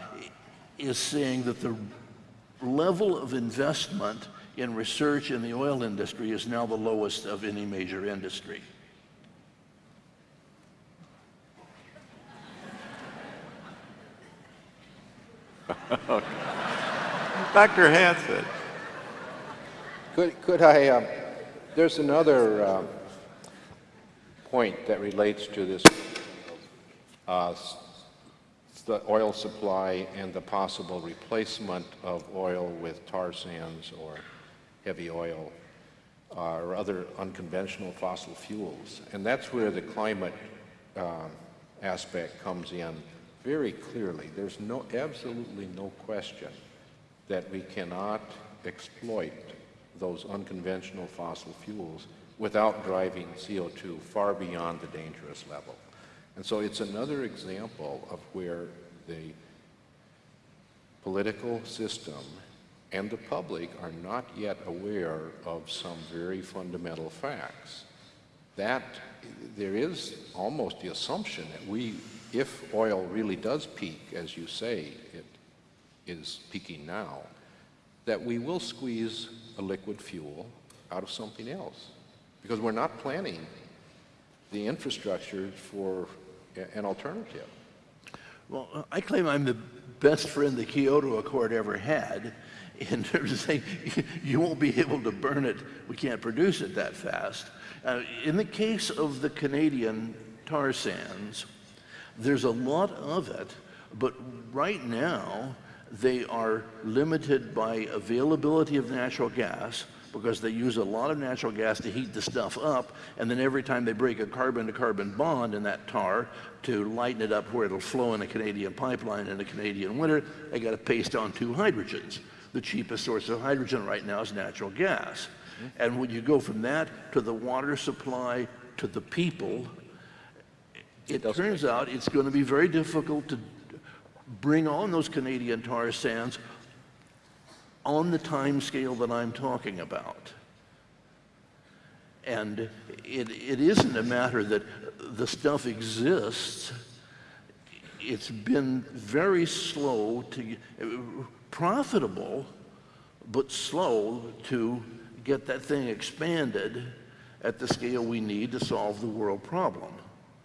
is saying that the level of investment in research in the oil industry is now the lowest of any major industry. Dr. Hansen. Could, could I, um, there's another um, point that relates to this, uh, the oil supply and the possible replacement of oil with tar sands or heavy oil uh, or other unconventional fossil fuels. And that's where the climate um, aspect comes in very clearly. There's no, absolutely no question that we cannot exploit those unconventional fossil fuels without driving CO2 far beyond the dangerous level. And so it's another example of where the political system and the public are not yet aware of some very fundamental facts. That there is almost the assumption that we, if oil really does peak, as you say it is peaking now, that we will squeeze a liquid fuel out of something else because we're not planning the infrastructure for an alternative. Well, uh, I claim I'm the best friend the Kyoto Accord ever had in terms of saying you won't be able to burn it, we can't produce it that fast. Uh, in the case of the Canadian tar sands, there's a lot of it, but right now they are limited by availability of natural gas because they use a lot of natural gas to heat the stuff up, and then every time they break a carbon-to-carbon bond in that tar to lighten it up where it'll flow in a Canadian pipeline in a Canadian winter, they got to paste on two hydrogens. The cheapest source of hydrogen right now is natural gas. And when you go from that to the water supply to the people, it turns out it's going to be very difficult to bring on those Canadian tar sands on the time scale that I'm talking about. And it, it isn't a matter that the stuff exists. It's been very slow to, profitable, but slow to get that thing expanded at the scale we need to solve the world problem.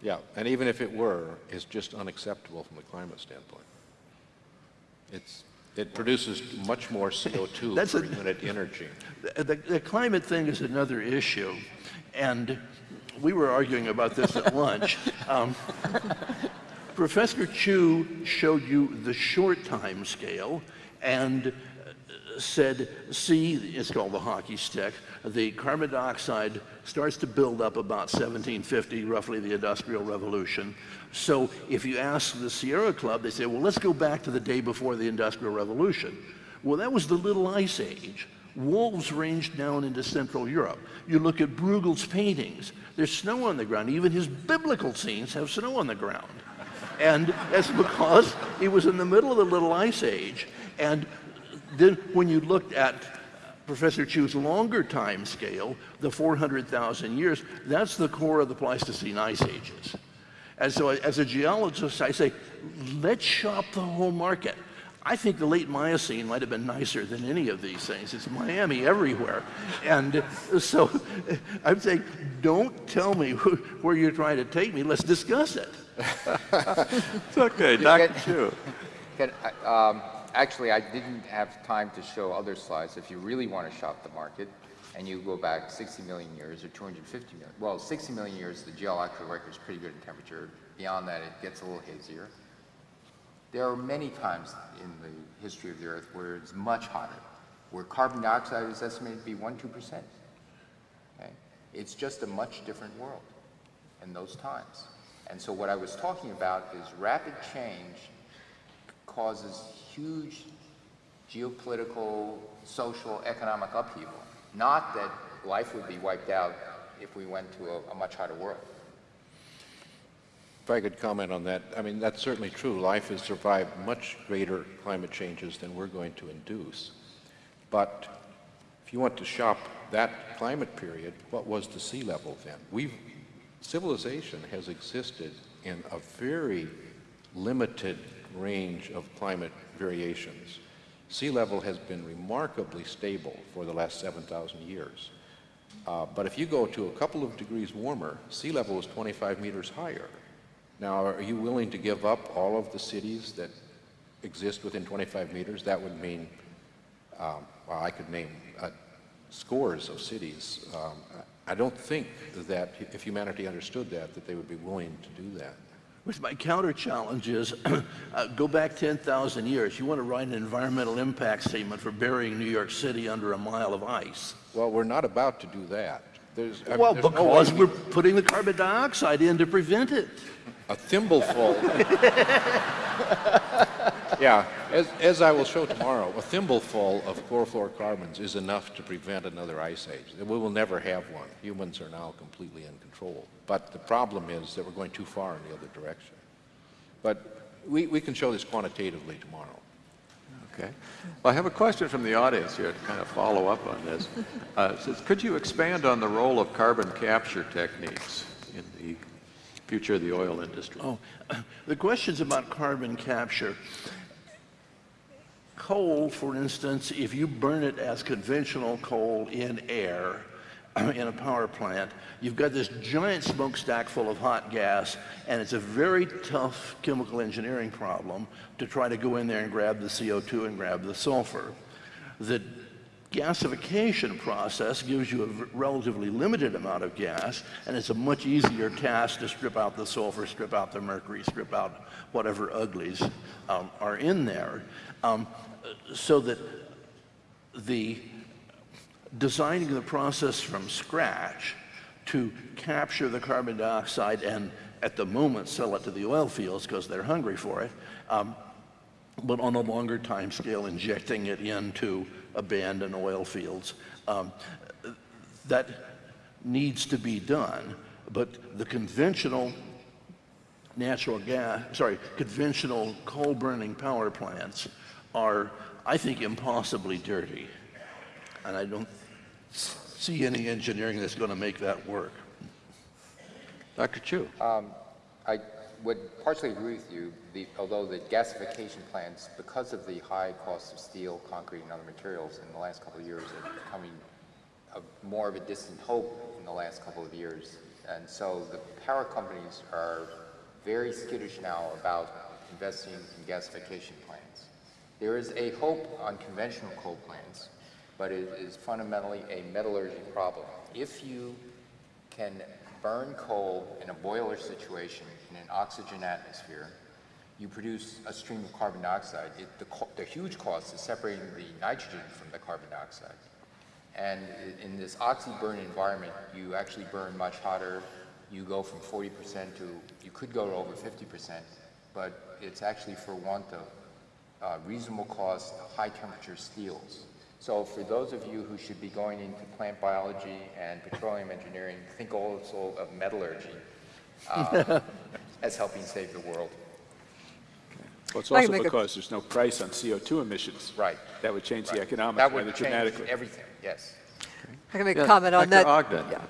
Yeah, and even if it were, it's just unacceptable from a climate standpoint. It's, it produces much more CO2 That's per a- unit energy. The, the, climate thing is another issue, and we were arguing about this at lunch. Um, Professor Chu showed you the short time scale and said, see, it's called the hockey stick, the carbon dioxide starts to build up about 1750, roughly the Industrial Revolution. So if you ask the Sierra Club, they say, well, let's go back to the day before the Industrial Revolution. Well, that was the Little Ice Age. Wolves ranged down into Central Europe. You look at Bruegel's paintings, there's snow on the ground. Even his biblical scenes have snow on the ground. And that's because it was in the middle of the Little Ice Age. And then when you looked at Professor Chu's longer time scale, the 400,000 years, that's the core of the Pleistocene ice ages. And so as a geologist, I say, let's shop the whole market. I think the late Miocene might have been nicer than any of these things. It's Miami everywhere. And so I'm saying, don't tell me where you're trying to take me. Let's discuss it. It's okay, Dr. Chu. Can I- um, Actually, I didn't have time to show other slides. If you really want to shop the market, and you go back 60 million years or 250 million, well, 60 million years, the geological record is pretty good in temperature. Beyond that, it gets a little hazier. There are many times in the history of the Earth where it's much hotter, where carbon dioxide is estimated to be 1, 2%. Okay? It's just a much different world in those times. And so what I was talking about is rapid change causes huge geopolitical, social, economic upheaval. Not that life would be wiped out if we went to a, a much hotter world. If I could comment on that, I mean, that's certainly true. Life has survived much greater climate changes than we're going to induce. But if you want to shop that climate period, what was the sea level then? We've, civilization has existed in a very limited range of climate variations. Sea level has been remarkably stable for the last 7,000 years. Uh, but if you go to a couple of degrees warmer, sea level is 25 meters higher. Now, are you willing to give up all of the cities that exist within 25 meters? That would mean, um, well, I could name uh, scores of cities. Um, I don't think that if humanity understood that, that they would be willing to do that. Which my counter challenge is uh, go back 10,000 years. You want to write an environmental impact statement for burying New York City under a mile of ice. Well, we're not about to do that. There's, I mean, Well, no because way we're putting the carbon dioxide in to prevent it. a thimbleful. yeah, as, as I will show tomorrow, a thimbleful of chlorofluorocarbons is enough to prevent another ice age. We will never have one. Humans are now completely in control. But the problem is that we're going too far in the other direction. But we, we can show this quantitatively tomorrow. Okay. Well, I have a question from the audience here to kind of follow up on this. Uh, says, could you expand on the role of carbon capture techniques in the future of the oil industry? Oh, the questions about carbon capture. Coal, for instance, if you burn it as conventional coal in air, in a power plant, you've got this giant smokestack full of hot gas, and it's a very tough chemical engineering problem to try to go in there and grab the CO2 and grab the sulfur. The gasification process gives you a relatively limited amount of gas, and it's a much easier task to strip out the sulfur, strip out the mercury, strip out whatever uglies um, are in there, um, so that the designing the process from scratch to capture the carbon dioxide and at the moment sell it to the oil fields because they're hungry for it, um, but on a longer time scale injecting it into abandoned oil fields. Um, that needs to be done, but the conventional natural gas, sorry, conventional coal burning power plants are I think, impossibly dirty. And I don't see any engineering that's going to make that work. Dr. Chu? Um, I would partially agree with you, the, although the gasification plants, because of the high cost of steel, concrete, and other materials in the last couple of years, are becoming a, more of a distant hope in the last couple of years. And so the power companies are very skittish now about investing in gasification plants. There is a hope on conventional coal plants, but it is fundamentally a metallurgy problem. If you can burn coal in a boiler situation in an oxygen atmosphere, you produce a stream of carbon dioxide. It, the, the huge cost is separating the nitrogen from the carbon dioxide. And in this oxy-burn environment, you actually burn much hotter. You go from 40% to, you could go to over 50%, but it's actually for want of uh, reasonable cost, high-temperature steels. So for those of you who should be going into plant biology and petroleum engineering, think also of metallurgy uh, as helping save the world. Well, it's also make a- because there's no price on CO2 emissions. Right. That would change the Right. economics That rather would change dramatically. everything, yes. I can make Yeah, a comment on Dr. that. Ogden. Yeah.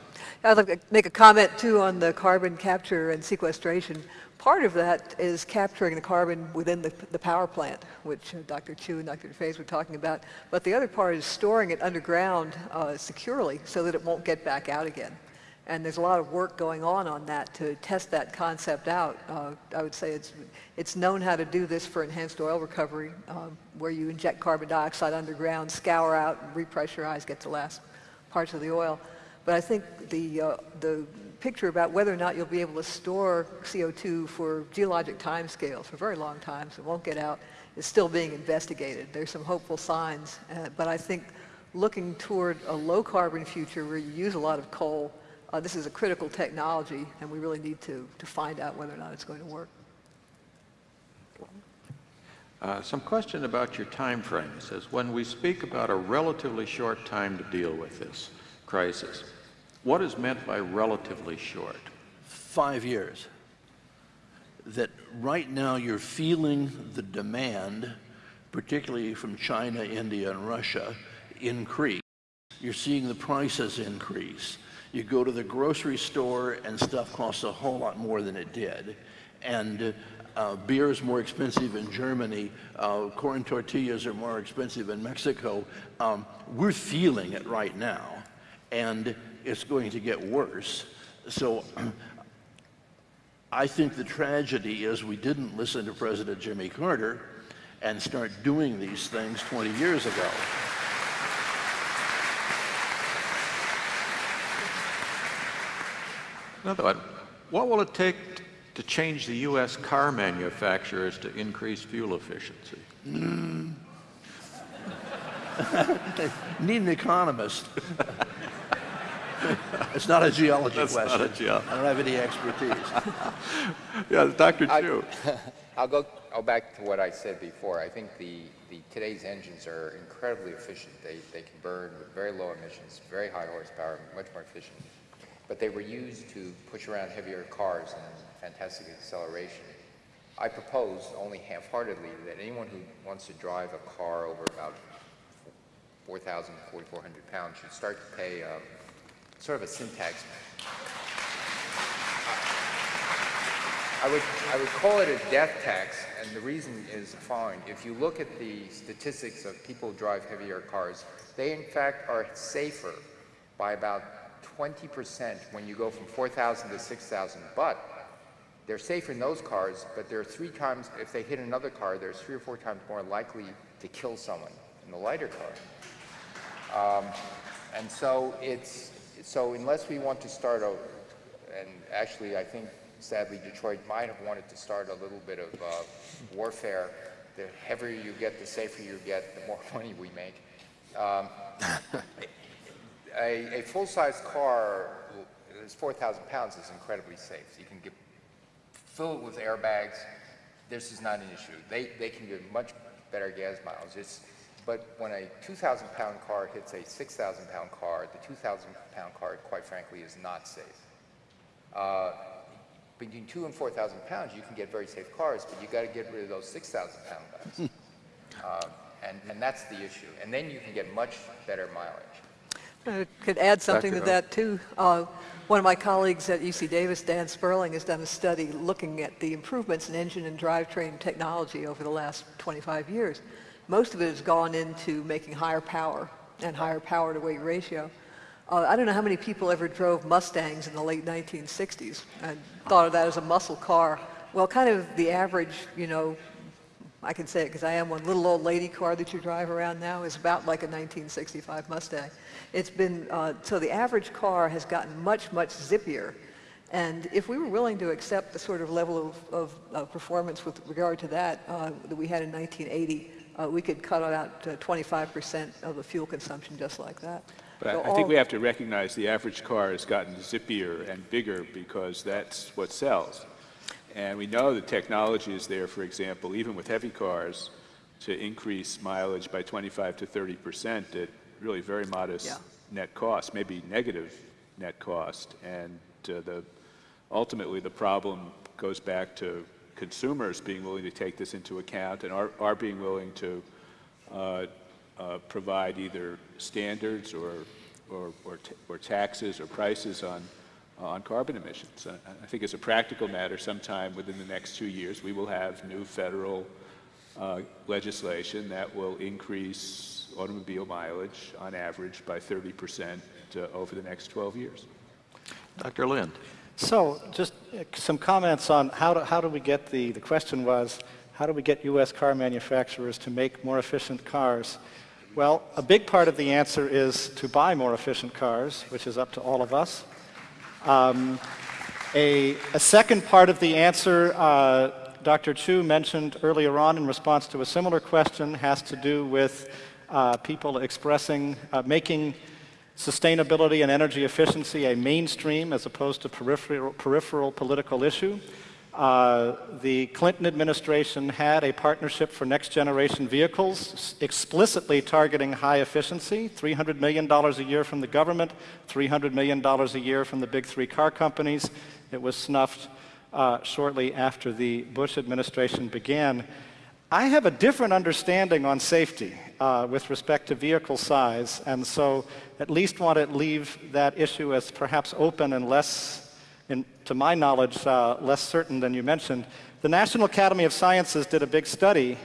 I'd like to make a comment too on the carbon capture and sequestration. Part of that is capturing the carbon within the, the power plant, which uh, Dr. Chu and Dr. Deffeyes were talking about. But the other part is storing it underground uh, securely so that it won't get back out again. And there's a lot of work going on on that to test that concept out. Uh, I would say it's, it's known how to do this for enhanced oil recovery, um, where you inject carbon dioxide underground, scour out, repressurize, get the last parts of the oil. But I think the, uh, the picture about whether or not you'll be able to store CO2 for geologic timescales for very long times, it won't get out, is still being investigated. There's some hopeful signs, uh, but I think looking toward a low carbon future where you use a lot of coal, uh, this is a critical technology, and we really need to, to find out whether or not it's going to work. Uh, Some question about your time frame. It says, when we speak about a relatively short time to deal with this crisis, what is meant by relatively short? Five years. That right now you're feeling the demand, particularly from China, India, and Russia, increase. You're seeing the prices increase. You go to the grocery store and stuff costs a whole lot more than it did. And uh, beer is more expensive in Germany. Uh, corn tortillas are more expensive in Mexico. Um, we're feeling it right now, and it's going to get worse. So I think the tragedy is we didn't listen to President Jimmy Carter and start doing these things 20 years ago. Another one, what will it take to change the U.S. car manufacturers to increase fuel efficiency? Mm. Need an economist. it's not a geology That's not question. a geo- I don't have any expertise. Yeah, Dr. I- Chu. I'll go, I'll back to what I said before. I think the, the, today's engines are incredibly efficient. They, they can burn with very low emissions, very high horsepower, much more efficient. But they were used to push around heavier cars and fantastic acceleration. I propose, only half-heartedly, that anyone who wants to drive a car over about 4,000, 4,400 pounds should start to pay um, sort of a syntax I would, I would call it a death tax, and the reason is following. If you look at the statistics of people who drive heavier cars, they in fact are safer by about 20% when you go from 4,000 to 6,000. But they're safer in those cars, but they're three times, if they hit another car, they're three or four times more likely to kill someone in the lighter car. Um, and so it's, so unless we want to start a, and actually I think sadly Detroit might have wanted to start a little bit of uh, warfare. The heavier you get, the safer you get, the more money we make. Um, a, a full-size car that's 4,000 pounds is incredibly safe. You can get, fill it with airbags. This is not an issue. They, they can get much better gas mileage. It's, but when a 2,000 pound car hits a 6,000 pound car, the 2,000 pound car, quite frankly, is not safe. Uh, between two and 4,000 pounds, you can get very safe cars, but you got to get rid of those 6,000 pound guys. uh, And, and that's the issue. And then you can get much better mileage. I could add something to that too. Uh, one of my colleagues at UC Davis, Dan Sperling, has done a study looking at the improvements in engine and drivetrain technology over the last 25 years. Most of it has gone into making higher power and higher power to weight ratio. Uh, I don't know how many people ever drove Mustangs in the late 1960s and thought of that as a muscle car. Well, kind of the average, you know, I can say it because I am one little old lady car that you drive around now is about like a 1965 Mustang. It's been, uh, so the average car has gotten much, much zippier. And if we were willing to accept the sort of level of, of, performance with regard to that uh, that we had in 1980, uh, we could cut out 25% of the fuel consumption just like that. But So I- I think we have to recognize the average car has gotten zippier and bigger because that's what sells. And we know the technology is there, for example, even with heavy cars, to increase mileage by 25 to 30 percent at really very modest Yeah. net cost, maybe negative net cost. And uh, the, ultimately, the problem goes back to consumers being willing to take this into account and are, are being willing to uh, uh, provide either standards or, or, or, or taxes or prices on, on carbon emissions. I, I think as a practical matter, sometime within the next two years, we will have new federal uh, legislation that will increase automobile mileage on average by 30 percent uh, over the next 12 years. Dr. Lind? So just uh, some comments on how do, how do we get the, the question was, how do we get U.S. car manufacturers to make more efficient cars? Well, a big part of the answer is to buy more efficient cars, which is up to all of us. Um, a, a second part of the answer, uh, Dr. Chu mentioned earlier on in response to a similar question, has to do with uh, people expressing, uh, making sustainability and energy efficiency a mainstream as opposed to peripheral, peripheral political issue. Uh, the Clinton administration had a partnership for next generation vehicles explicitly targeting high efficiency $300 million a year from the government, $300 million a year from the big three car companies. It was snuffed uh, shortly after the Bush administration began. I have a different understanding on safety uh, with respect to vehicle size, and so at least want to leave that issue as perhaps open and less in, to my knowledge, uh, less certain than you mentioned. The National Academy of Sciences did a big study,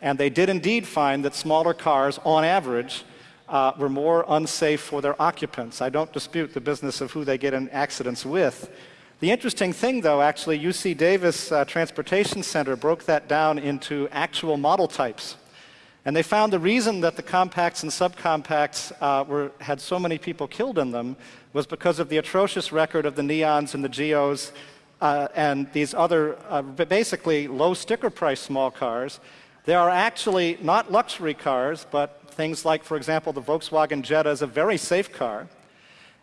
and they did indeed find that smaller cars, on average, uh, were more unsafe for their occupants. I don't dispute the business of who they get in accidents with. The interesting thing, though, actually, UC Davis uh, Transportation Center broke that down into actual model types. And they found the reason that the compacts and subcompacts uh, were, had so many people killed in them was because of the atrocious record of the Neons and the Geos uh, and these other uh, basically low sticker price small cars. They are actually not luxury cars, but things like, for example, the Volkswagen Jetta is a very safe car.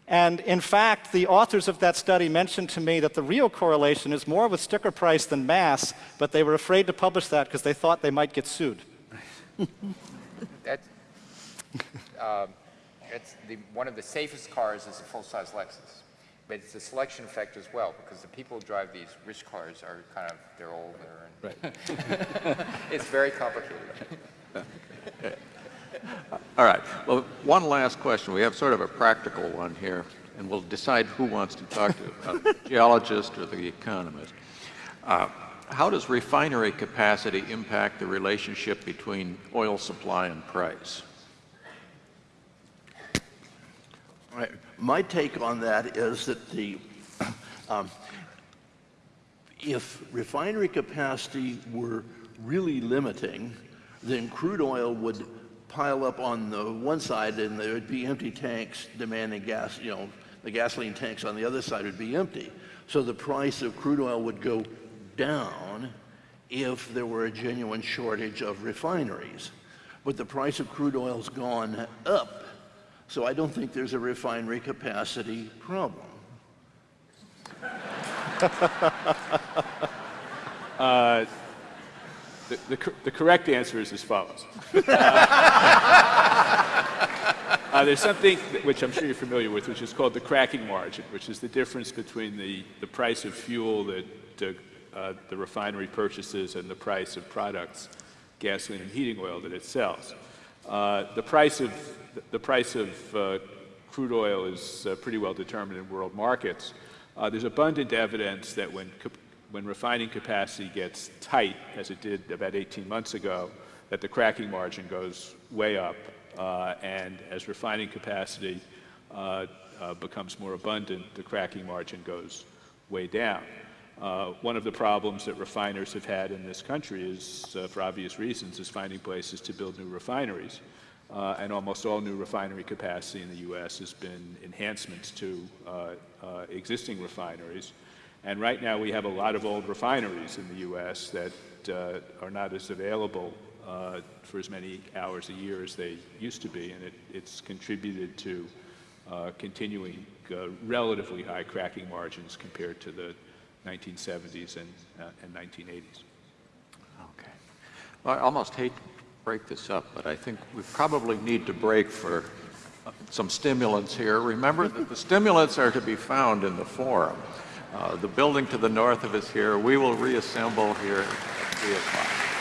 And in fact, the authors of that study mentioned to me that the real correlation is more with sticker price than mass, but they were afraid to publish that because they thought they might get sued. That's, um, it's the, one of the safest cars is a full-size Lexus. But it's a selection effect as well, because the people who drive these rich cars are kind of, they're older. And It's very complicated. All right. Well, one last question. We have sort of a practical one here, and we'll decide who wants to talk to, a geologist or the economist. Uh, how does refinery capacity impact the relationship between oil supply and price? All right. My take on that is that the, um, if refinery capacity were really limiting, then crude oil would pile up on the one side and there would be empty tanks demanding gas, you know, the gasoline tanks on the other side would be empty. So the price of crude oil would go down if there were a genuine shortage of refineries. But the price of crude oil's gone up so I don't think there's a refinery capacity problem. Uh, The, the, the correct answer is as follows. Uh, there's something which I'm sure you're familiar with, which is called the cracking margin, which is the difference between the, the price of fuel that uh, uh, the refinery purchases and the price of products gasoline and heating oil that it sells. Uh, the price of the price of uh, crude oil is uh, pretty well determined in world markets. Uh, there's abundant evidence that when when refining capacity gets tight, as it did about 18 months ago, that the cracking margin goes way up, uh, and as refining capacity uh, uh, becomes more abundant, the cracking margin goes way down. Uh, one of the problems that refiners have had in this country is, uh, for obvious reasons, is finding places to build new refineries. Uh, and almost all new refinery capacity in the U.S. has been enhancements to existing refineries. And right now we have a lot of old refineries in the U.S. that uh, are not as available uh, for as many hours a year as they used to be, and it, it's contributed to uh, continuing uh, relatively high cracking margins compared to the 1970s and, uh, and 1980s. Okay. Well, I almost hate to break this up, but I think we probably need to break for some stimulants here. Remember that the stimulants are to be found in the forum. Uh, the building to the north of us here, we will reassemble here at 3 o'clock.